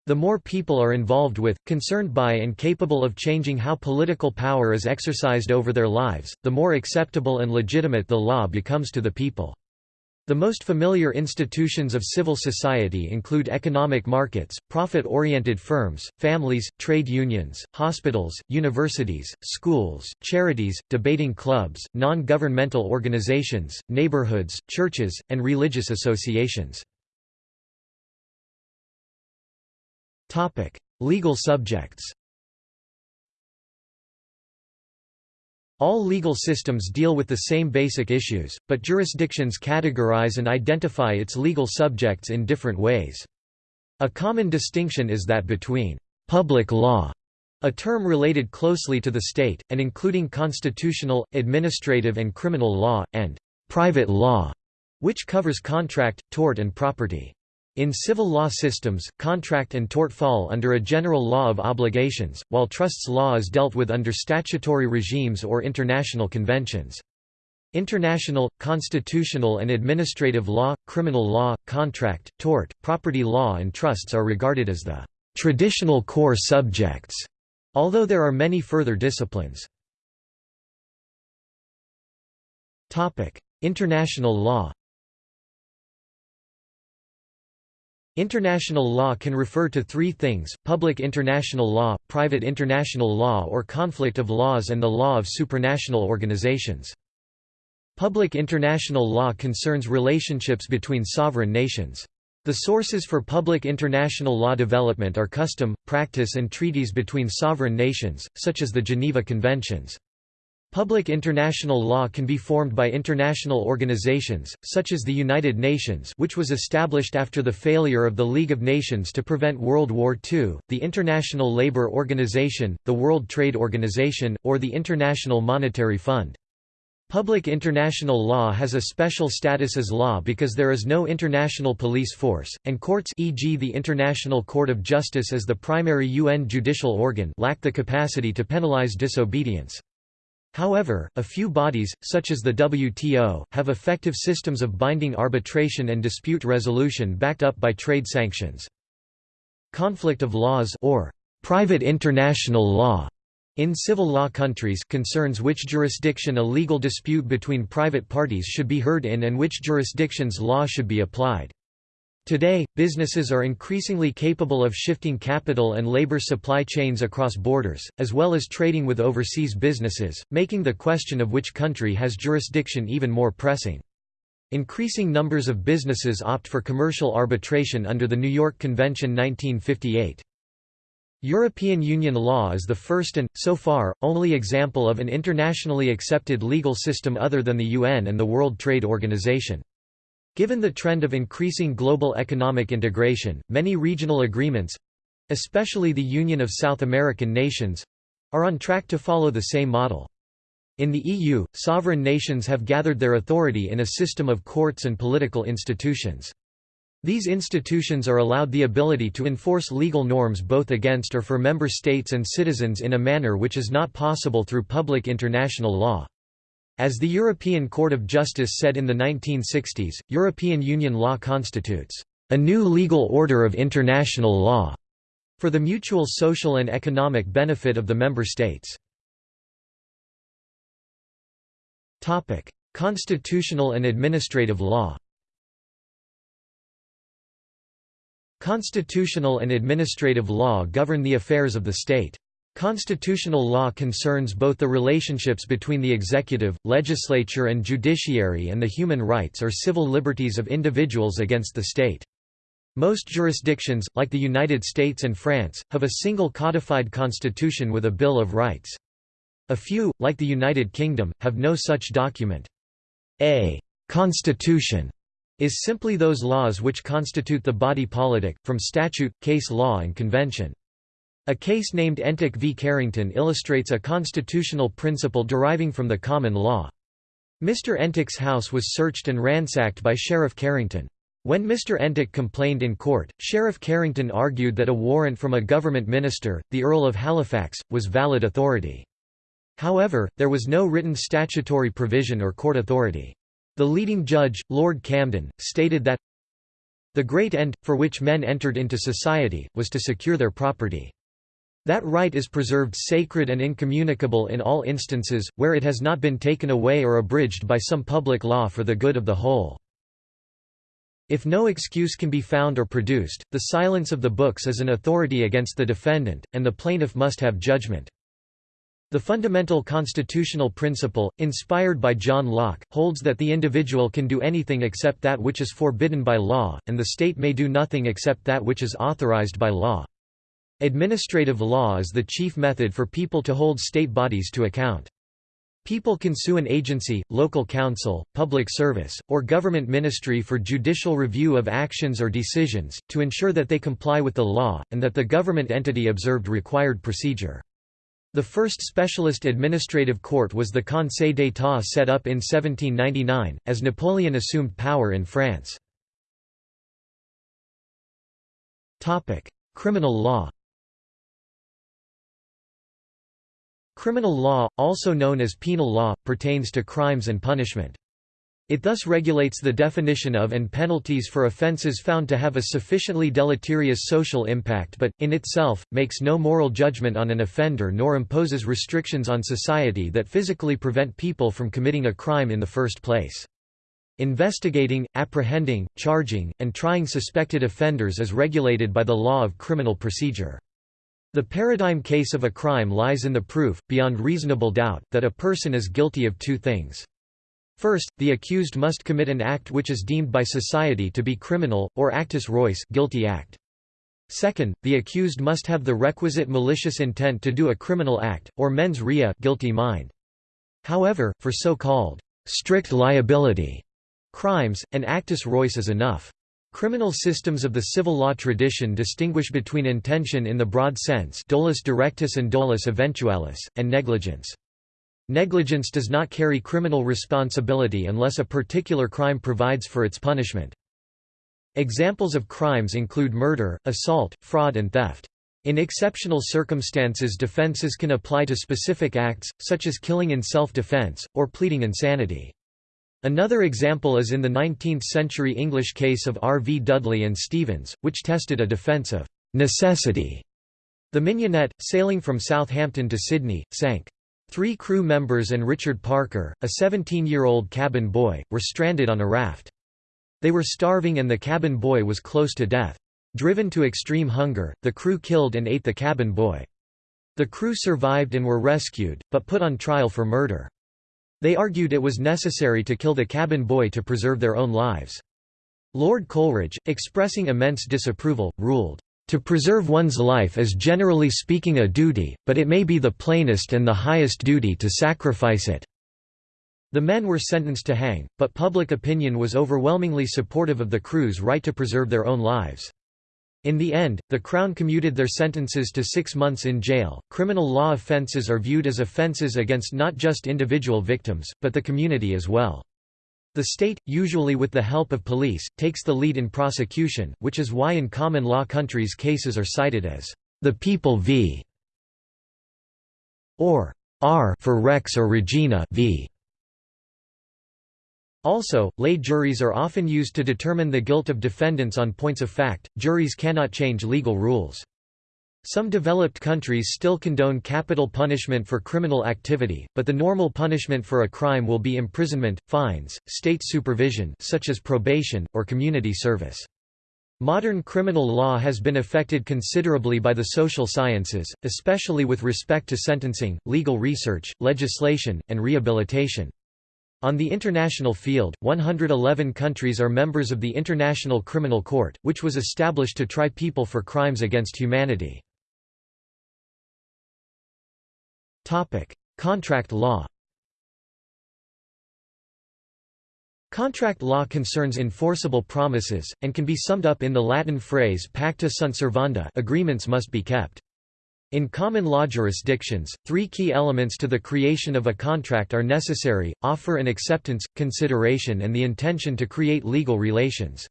A: The more people are involved with, concerned by and capable of changing how political power is exercised over their lives, the more acceptable and legitimate the law becomes to the people. The most familiar institutions of civil society include economic markets, profit-oriented firms, families, trade unions, hospitals, universities, schools, charities, debating clubs, non-governmental organizations, neighborhoods, churches, and religious associations. Legal subjects All legal systems deal with the same basic issues, but jurisdictions categorize and identify its legal subjects in different ways. A common distinction is that between «public law», a term related closely to the state, and including constitutional, administrative and criminal law, and «private law», which covers contract, tort and property. In civil law systems, contract and tort fall under a general law of obligations, while trusts law is dealt with under statutory regimes or international conventions. International, constitutional and administrative law, criminal law, contract, tort, property law and trusts are regarded as the traditional core subjects, although there are many further disciplines. International law International law can refer to three things, public international law, private international law or conflict of laws and the law of supranational organizations. Public international law concerns relationships between sovereign nations. The sources for public international law development are custom, practice and treaties between sovereign nations, such as the Geneva Conventions. Public international law can be formed by international organizations, such as the United Nations which was established after the failure of the League of Nations to prevent World War II, the International Labour Organization, the World Trade Organization, or the International Monetary Fund. Public international law has a special status as law because there is no international police force, and courts e.g. the International Court of Justice as the primary UN judicial organ lack the capacity to penalize disobedience. However, a few bodies, such as the WTO, have effective systems of binding arbitration and dispute resolution backed up by trade sanctions. Conflict of laws or private international law in civil law countries concerns which jurisdiction a legal dispute between private parties should be heard in and which jurisdiction's law should be applied. Today, businesses are increasingly capable of shifting capital and labor supply chains across borders, as well as trading with overseas businesses, making the question of which country has jurisdiction even more pressing. Increasing numbers of businesses opt for commercial arbitration under the New York Convention 1958. European Union law is the first and, so far, only example of an internationally accepted legal system other than the UN and the World Trade Organization. Given the trend of increasing global economic integration, many regional agreements—especially the Union of South American Nations—are on track to follow the same model. In the EU, sovereign nations have gathered their authority in a system of courts and political institutions. These institutions are allowed the ability to enforce legal norms both against or for member states and citizens in a manner which is not possible through public international law. As the European Court of Justice said in the 1960s, European Union law constitutes a new legal order of international law for the mutual social and economic benefit of the member states. Topic: Constitutional and administrative law Constitutional and administrative law govern the affairs of the state. Constitutional law concerns both the relationships between the executive, legislature and judiciary and the human rights or civil liberties of individuals against the state. Most jurisdictions, like the United States and France, have a single codified constitution with a Bill of Rights. A few, like the United Kingdom, have no such document. A «constitution» is simply those laws which constitute the body politic, from statute, case law and convention. A case named Entick v. Carrington illustrates a constitutional principle deriving from the common law. Mr. Entick's house was searched and ransacked by Sheriff Carrington. When Mr. Entick complained in court, Sheriff Carrington argued that a warrant from a government minister, the Earl of Halifax, was valid authority. However, there was no written statutory provision or court authority. The leading judge, Lord Camden, stated that the great end, for which men entered into society, was to secure their property. That right is preserved sacred and incommunicable in all instances, where it has not been taken away or abridged by some public law for the good of the whole. If no excuse can be found or produced, the silence of the books is an authority against the defendant, and the plaintiff must have judgment. The fundamental constitutional principle, inspired by John Locke, holds that the individual can do anything except that which is forbidden by law, and the state may do nothing except that which is authorized by law. Administrative law is the chief method for people to hold state bodies to account. People can sue an agency, local council, public service, or government ministry for judicial review of actions or decisions, to ensure that they comply with the law, and that the government entity observed required procedure. The first specialist administrative court was the Conseil d'État set up in 1799, as Napoleon assumed power in France. Criminal law Criminal law, also known as penal law, pertains to crimes and punishment. It thus regulates the definition of and penalties for offences found to have a sufficiently deleterious social impact but, in itself, makes no moral judgment on an offender nor imposes restrictions on society that physically prevent people from committing a crime in the first place. Investigating, apprehending, charging, and trying suspected offenders is regulated by the law of criminal procedure. The paradigm case of a crime lies in the proof, beyond reasonable doubt, that a person is guilty of two things. First, the accused must commit an act which is deemed by society to be criminal, or actus reus guilty act. Second, the accused must have the requisite malicious intent to do a criminal act, or mens rea guilty mind. However, for so-called strict liability crimes, an actus reus is enough. Criminal systems of the civil law tradition distinguish between intention in the broad sense dolus directus and dolus eventualis, and negligence. Negligence does not carry criminal responsibility unless a particular crime provides for its punishment. Examples of crimes include murder, assault, fraud and theft. In exceptional circumstances defenses can apply to specific acts, such as killing in self-defense, or pleading insanity. Another example is in the 19th-century English case of R. V. Dudley and Stevens, which tested a defence of «necessity». The Mignonette, sailing from Southampton to Sydney, sank. Three crew members and Richard Parker, a 17-year-old cabin boy, were stranded on a raft. They were starving and the cabin boy was close to death. Driven to extreme hunger, the crew killed and ate the cabin boy. The crew survived and were rescued, but put on trial for murder. They argued it was necessary to kill the cabin boy to preserve their own lives. Lord Coleridge, expressing immense disapproval, ruled, "...to preserve one's life is generally speaking a duty, but it may be the plainest and the highest duty to sacrifice it." The men were sentenced to hang, but public opinion was overwhelmingly supportive of the crew's right to preserve their own lives. In the end, the Crown commuted their sentences to six months in jail. Criminal law offences are viewed as offences against not just individual victims, but the community as well. The state, usually with the help of police, takes the lead in prosecution, which is why in common law countries cases are cited as the people v. or R for Rex or Regina v. Also, lay juries are often used to determine the guilt of defendants on points of fact. Juries cannot change legal rules. Some developed countries still condone capital punishment for criminal activity, but the normal punishment for a crime will be imprisonment, fines, state supervision such as probation, or community service. Modern criminal law has been affected considerably by the social sciences, especially with respect to sentencing, legal research, legislation, and rehabilitation. On the international field, 111 countries are members of the International Criminal Court, which was established to try people for crimes against humanity. Contract law Contract law concerns enforceable promises, and can be summed up in the Latin phrase pacta sunt servanda agreements must be kept. In common law jurisdictions, three key elements to the creation of a contract are necessary, offer and acceptance, consideration and the intention to create legal relations.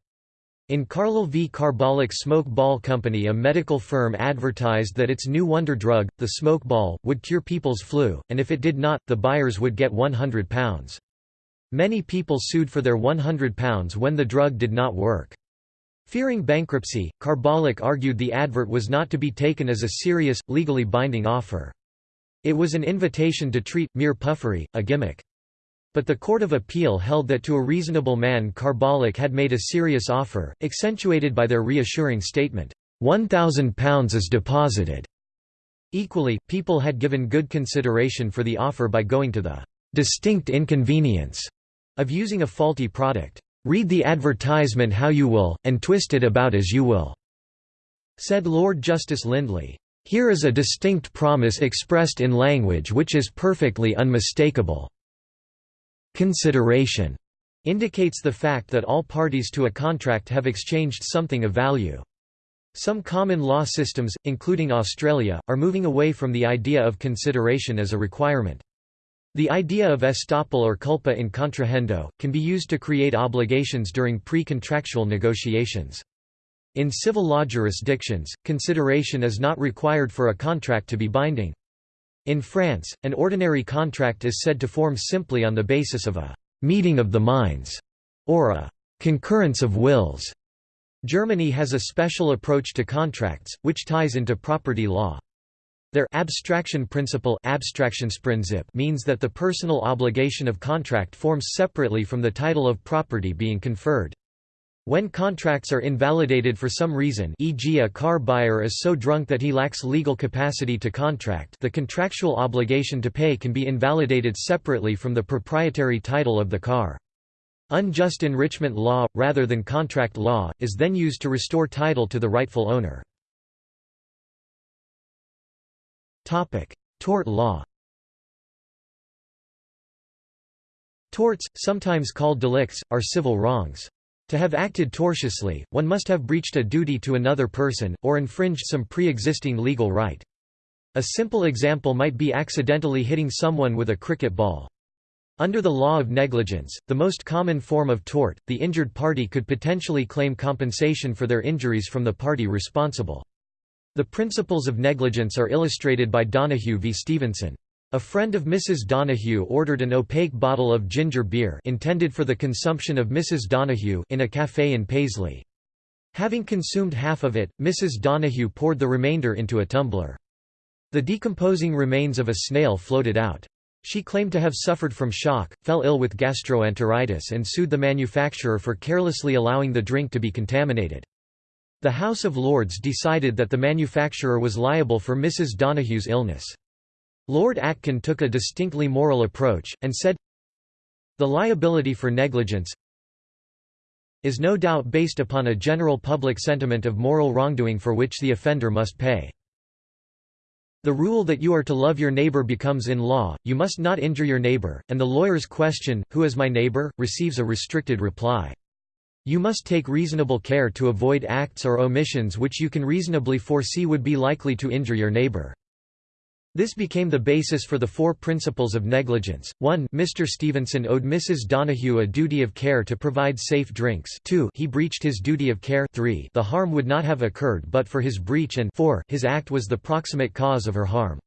A: In Carlill v. Carbolic Smoke Ball Company a medical firm advertised that its new wonder drug, the smoke ball, would cure people's flu, and if it did not, the buyers would get £100. Many people sued for their £100 when the drug did not work. Fearing bankruptcy, Carbolic argued the advert was not to be taken as a serious, legally binding offer. It was an invitation to treat, mere puffery, a gimmick. But the Court of Appeal held that to a reasonable man Carbolic had made a serious offer, accentuated by their reassuring statement, £1,000 is deposited. Equally, people had given good consideration for the offer by going to the distinct inconvenience of using a faulty product. Read the advertisement how you will, and twist it about as you will, said Lord Justice Lindley. Here is a distinct promise expressed in language which is perfectly unmistakable. Consideration indicates the fact that all parties to a contract have exchanged something of value. Some common law systems, including Australia, are moving away from the idea of consideration as a requirement. The idea of estoppel or culpa in contrahendo, can be used to create obligations during pre-contractual negotiations. In civil law jurisdictions, consideration is not required for a contract to be binding. In France, an ordinary contract is said to form simply on the basis of a «meeting of the minds» or a «concurrence of wills». Germany has a special approach to contracts, which ties into property law. Their abstraction principle means that the personal obligation of contract forms separately from the title of property being conferred. When contracts are invalidated for some reason e.g. a car buyer is so drunk that he lacks legal capacity to contract the contractual obligation to pay can be invalidated separately from the proprietary title of the car. Unjust enrichment law, rather than contract law, is then used to restore title to the rightful owner. Tort law Torts, sometimes called delicts, are civil wrongs. To have acted tortiously, one must have breached a duty to another person, or infringed some pre-existing legal right. A simple example might be accidentally hitting someone with a cricket ball. Under the law of negligence, the most common form of tort, the injured party could potentially claim compensation for their injuries from the party responsible. The principles of negligence are illustrated by Donoghue v. Stevenson. A friend of Mrs. Donoghue ordered an opaque bottle of ginger beer intended for the consumption of Mrs. Donoghue in a café in Paisley. Having consumed half of it, Mrs. Donoghue poured the remainder into a tumbler. The decomposing remains of a snail floated out. She claimed to have suffered from shock, fell ill with gastroenteritis and sued the manufacturer for carelessly allowing the drink to be contaminated. The House of Lords decided that the manufacturer was liable for Mrs. Donoghue's illness. Lord Atkin took a distinctly moral approach, and said, The liability for negligence is no doubt based upon a general public sentiment of moral wrongdoing for which the offender must pay. The rule that you are to love your neighbor becomes in law, you must not injure your neighbor, and the lawyer's question, who is my neighbor, receives a restricted reply. You must take reasonable care to avoid acts or omissions which you can reasonably foresee would be likely to injure your neighbor. This became the basis for the four principles of negligence. 1 Mr. Stevenson owed Mrs. Donoghue a duty of care to provide safe drinks 2 he breached his duty of care 3 the harm would not have occurred but for his breach and 4 his act was the proximate cause of her harm.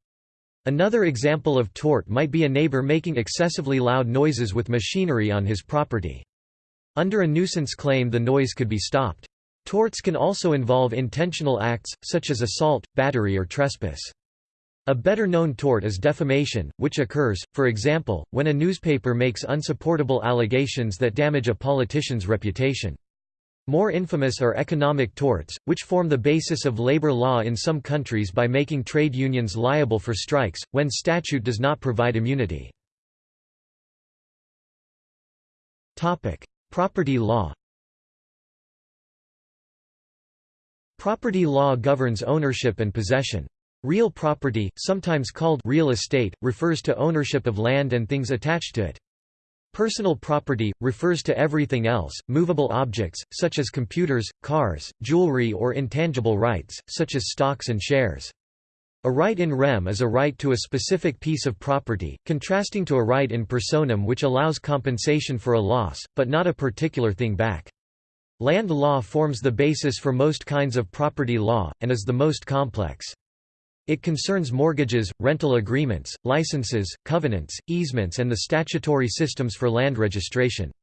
A: Another example of tort might be a neighbor making excessively loud noises with machinery on his property. Under a nuisance claim the noise could be stopped. Torts can also involve intentional acts, such as assault, battery or trespass. A better-known tort is defamation, which occurs, for example, when a newspaper makes unsupportable allegations that damage a politician's reputation. More infamous are economic torts, which form the basis of labor law in some countries by making trade unions liable for strikes, when statute does not provide immunity. Property law Property law governs ownership and possession. Real property, sometimes called real estate, refers to ownership of land and things attached to it. Personal property, refers to everything else, movable objects, such as computers, cars, jewelry or intangible rights, such as stocks and shares. A right in rem is a right to a specific piece of property, contrasting to a right in personam which allows compensation for a loss, but not a particular thing back. Land law forms the basis for most kinds of property law, and is the most complex. It concerns mortgages, rental agreements, licenses, covenants, easements and the statutory systems for land registration.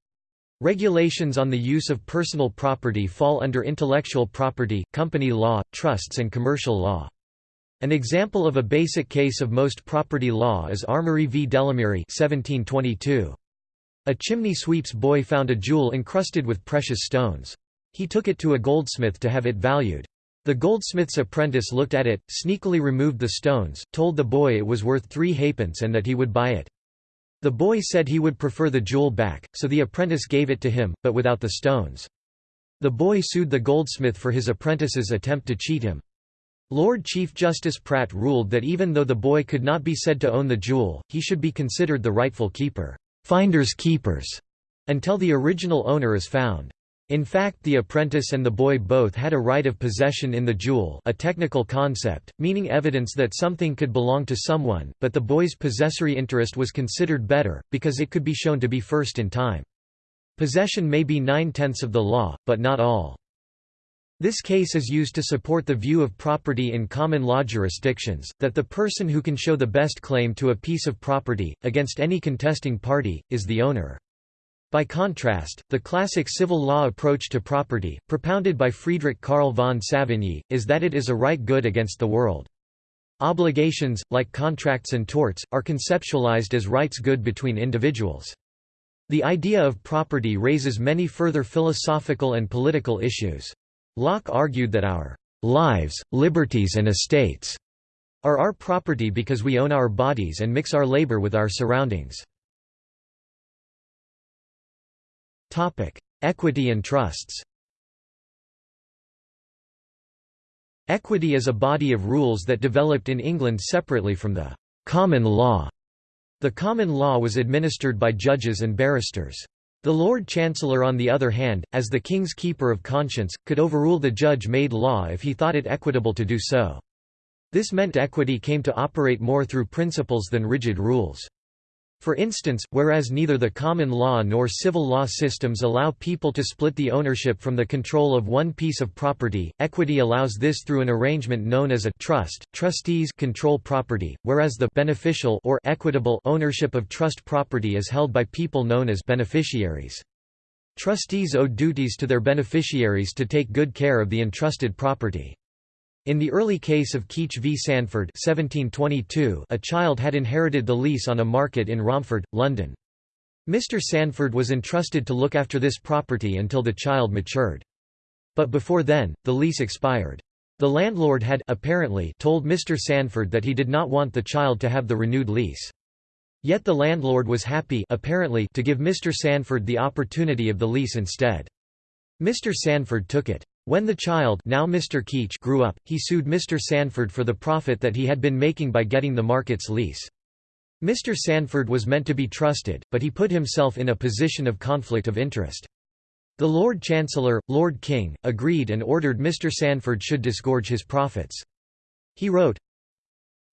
A: Regulations on the use of personal property fall under intellectual property, company law, trusts and commercial law. An example of a basic case of most property law is Armory v. Delamirie 1722. A chimney sweep's boy found a jewel encrusted with precious stones. He took it to a goldsmith to have it valued. The goldsmith's apprentice looked at it, sneakily removed the stones, told the boy it was worth three halfpence and that he would buy it. The boy said he would prefer the jewel back, so the apprentice gave it to him, but without the stones. The boy sued the goldsmith for his apprentice's attempt to cheat him. Lord Chief Justice Pratt ruled that even though the boy could not be said to own the jewel, he should be considered the rightful keeper finders keepers", until the original owner is found. In fact the apprentice and the boy both had a right of possession in the jewel a technical concept, meaning evidence that something could belong to someone, but the boy's possessory interest was considered better, because it could be shown to be first in time. Possession may be nine-tenths of the law, but not all. This case is used to support the view of property in common law jurisdictions, that the person who can show the best claim to a piece of property, against any contesting party, is the owner. By contrast, the classic civil law approach to property, propounded by Friedrich Karl von Savigny, is that it is a right good against the world. Obligations, like contracts and torts, are conceptualized as rights good between individuals. The idea of property raises many further philosophical and political issues. Locke argued that our lives, liberties and estates are our property because we own our bodies and mix our labor with our surroundings. Equity and trusts Equity is a body of rules that developed in England separately from the common law. The common law was administered by judges and barristers. The Lord Chancellor on the other hand, as the king's keeper of conscience, could overrule the judge-made law if he thought it equitable to do so. This meant equity came to operate more through principles than rigid rules. For instance, whereas neither the common law nor civil law systems allow people to split the ownership from the control of one piece of property, equity allows this through an arrangement known as a trust. Trustees control property, whereas the beneficial or equitable ownership of trust property is held by people known as beneficiaries. Trustees owe duties to their beneficiaries to take good care of the entrusted property. In the early case of Keech v Sandford 1722, a child had inherited the lease on a market in Romford, London. Mr Sandford was entrusted to look after this property until the child matured. But before then, the lease expired. The landlord had apparently told Mr Sandford that he did not want the child to have the renewed lease. Yet the landlord was happy apparently to give Mr Sandford the opportunity of the lease instead. Mr Sandford took it. When the child now Mr. Keech grew up, he sued Mr. Sandford for the profit that he had been making by getting the market's lease. Mr. Sandford was meant to be trusted, but he put himself in a position of conflict of interest. The Lord Chancellor, Lord King, agreed and ordered Mr. Sandford should disgorge his profits. He wrote,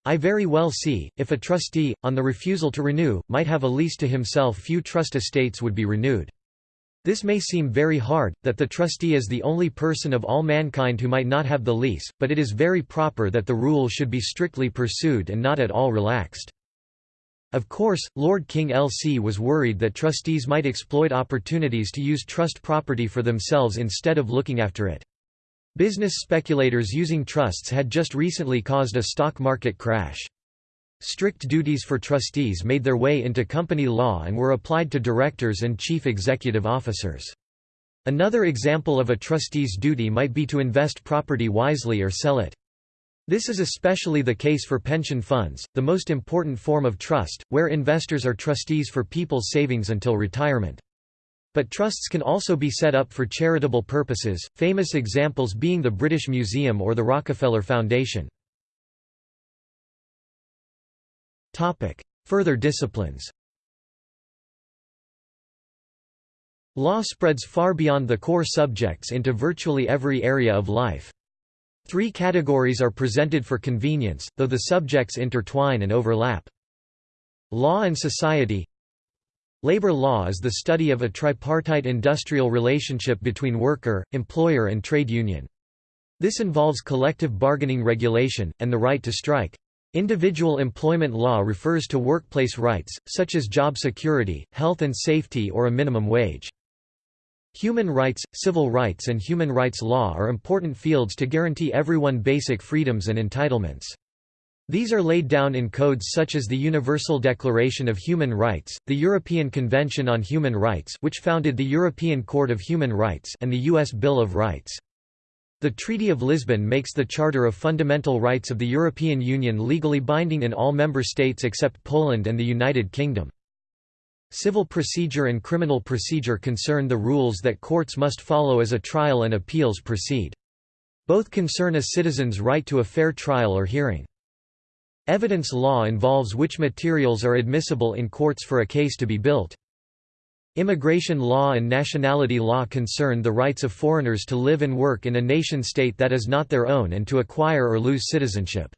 A: I very well see, if a trustee, on the refusal to renew, might have a lease to himself few trust estates would be renewed. This may seem very hard, that the trustee is the only person of all mankind who might not have the lease, but it is very proper that the rule should be strictly pursued and not at all relaxed. Of course, Lord King LC was worried that trustees might exploit opportunities to use trust property for themselves instead of looking after it. Business speculators using trusts had just recently caused a stock market crash. Strict duties for trustees made their way into company law and were applied to directors and chief executive officers. Another example of a trustee's duty might be to invest property wisely or sell it. This is especially the case for pension funds, the most important form of trust, where investors are trustees for people's savings until retirement. But trusts can also be set up for charitable purposes, famous examples being the British Museum or the Rockefeller Foundation. Further disciplines Law spreads far beyond the core subjects into virtually every area of life. Three categories are presented for convenience, though the subjects intertwine and overlap. Law and society Labor law is the study of a tripartite industrial relationship between worker, employer and trade union. This involves collective bargaining regulation, and the right to strike. Individual employment law refers to workplace rights, such as job security, health and safety or a minimum wage. Human rights, civil rights and human rights law are important fields to guarantee everyone basic freedoms and entitlements. These are laid down in codes such as the Universal Declaration of Human Rights, the European Convention on Human Rights which founded the European Court of Human Rights and the U.S. Bill of Rights. The Treaty of Lisbon makes the Charter of Fundamental Rights of the European Union legally binding in all member states except Poland and the United Kingdom. Civil procedure and criminal procedure concern the rules that courts must follow as a trial and appeals proceed. Both concern a citizen's right to a fair trial or hearing. Evidence law involves which materials are admissible in courts for a case to be built. Immigration law and nationality law concern the rights of foreigners to live and work in a nation-state that is not their own and to acquire or lose citizenship.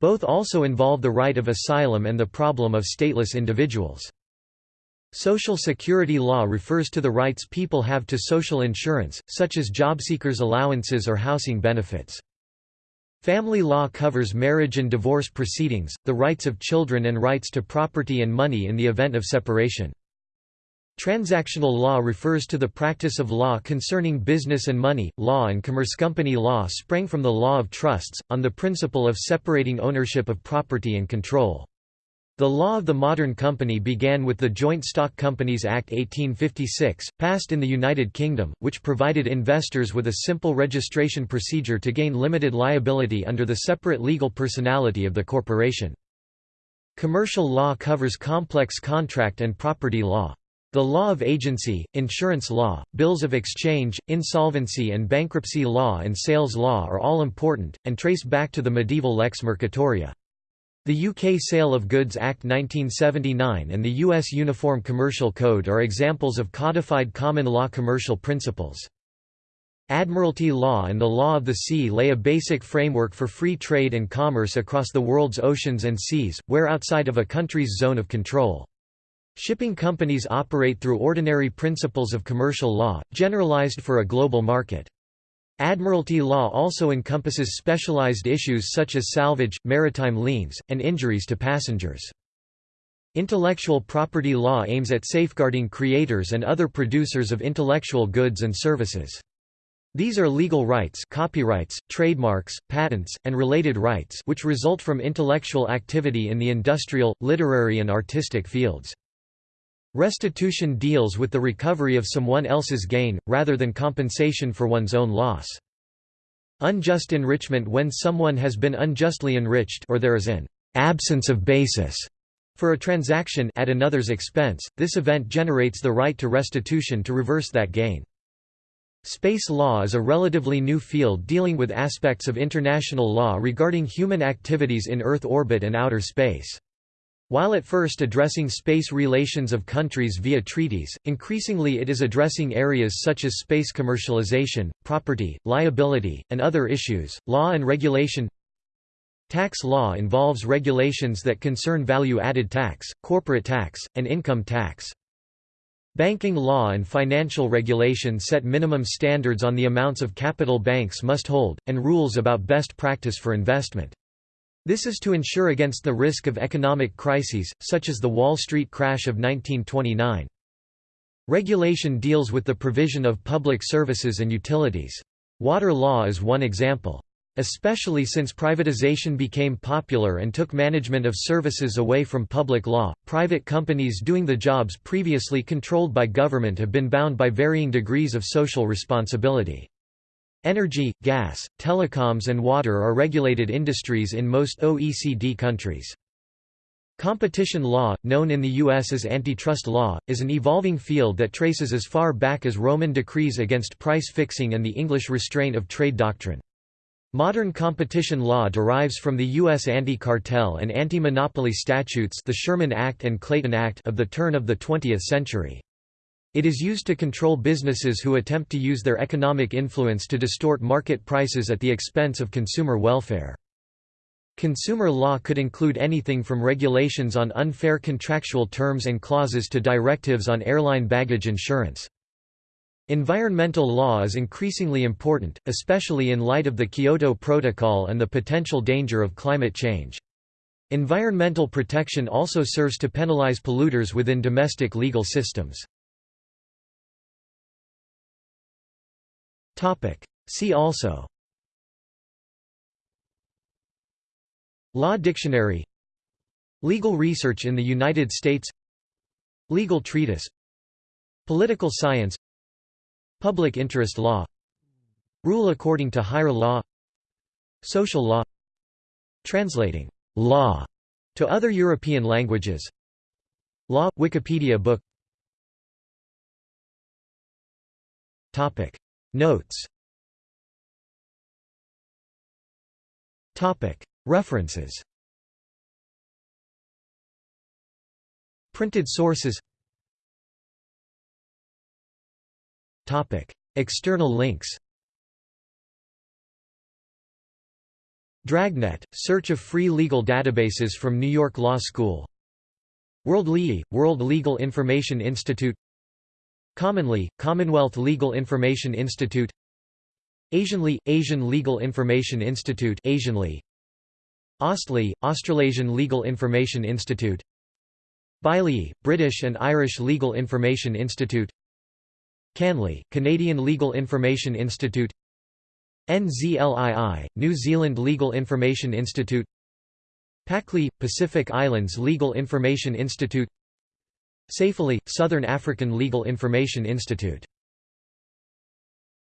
A: Both also involve the right of asylum and the problem of stateless individuals. Social Security law refers to the rights people have to social insurance, such as jobseekers' allowances or housing benefits. Family law covers marriage and divorce proceedings, the rights of children and rights to property and money in the event of separation. Transactional law refers to the practice of law concerning business and money. Law and commerce company law sprang from the law of trusts, on the principle of separating ownership of property and control. The law of the modern company began with the Joint Stock Companies Act 1856, passed in the United Kingdom, which provided investors with a simple registration procedure to gain limited liability under the separate legal personality of the corporation. Commercial law covers complex contract and property law. The law of agency, insurance law, bills of exchange, insolvency and bankruptcy law and sales law are all important, and trace back to the medieval lex mercatoria. The UK Sale of Goods Act 1979 and the US Uniform Commercial Code are examples of codified common law commercial principles. Admiralty law and the law of the sea lay a basic framework for free trade and commerce across the world's oceans and seas, where outside of a country's zone of control. Shipping companies operate through ordinary principles of commercial law, generalized for a global market. Admiralty law also encompasses specialized issues such as salvage, maritime liens, and injuries to passengers. Intellectual property law aims at safeguarding creators and other producers of intellectual goods and services. These are legal rights copyrights, trademarks, patents, and related rights which result from intellectual activity in the industrial, literary and artistic fields. Restitution deals with the recovery of someone else's gain, rather than compensation for one's own loss. Unjust enrichment when someone has been unjustly enriched or there is an absence of basis for a transaction at another's expense, this event generates the right to restitution to reverse that gain. Space law is a relatively new field dealing with aspects of international law regarding human activities in Earth orbit and outer space. While at first addressing space relations of countries via treaties, increasingly it is addressing areas such as space commercialization, property, liability, and other issues. Law and regulation Tax law involves regulations that concern value-added tax, corporate tax, and income tax. Banking law and financial regulation set minimum standards on the amounts of capital banks must hold, and rules about best practice for investment. This is to ensure against the risk of economic crises, such as the Wall Street crash of 1929. Regulation deals with the provision of public services and utilities. Water law is one example. Especially since privatization became popular and took management of services away from public law, private companies doing the jobs previously controlled by government have been bound by varying degrees of social responsibility. Energy, gas, telecoms and water are regulated industries in most OECD countries. Competition law, known in the U.S. as antitrust law, is an evolving field that traces as far back as Roman decrees against price fixing and the English restraint of trade doctrine. Modern competition law derives from the U.S. anti-cartel and anti-monopoly statutes the Sherman Act and Clayton Act of the turn of the 20th century. It is used to control businesses who attempt to use their economic influence to distort market prices at the expense of consumer welfare. Consumer law could include anything from regulations on unfair contractual terms and clauses to directives on airline baggage insurance. Environmental law is increasingly important, especially in light of the Kyoto Protocol and the potential danger of climate change. Environmental protection also serves to penalize polluters within domestic legal systems. See also. Law Dictionary. Legal research in the United States. Legal treatise. Political science. Public interest law. Rule according to higher law. Social law. Translating law to other European languages. Law – Wikipedia book Notes. References. Printed sources. External links. Dragnet, search of free legal databases from New York Law School. WorldLII, World Legal Information Institute CommonLII, Commonwealth Legal Information Institute. AsianLII, Asian Legal Information Institute AsianLII, AustLII, Australasian Legal Information Institute. BAILII, British and Irish Legal Information Institute. CanLII, Canadian Legal Information Institute. NZLII, New Zealand Legal Information Institute. PacLII, Pacific Islands Legal Information Institute SAFLII, Southern African Legal Information Institute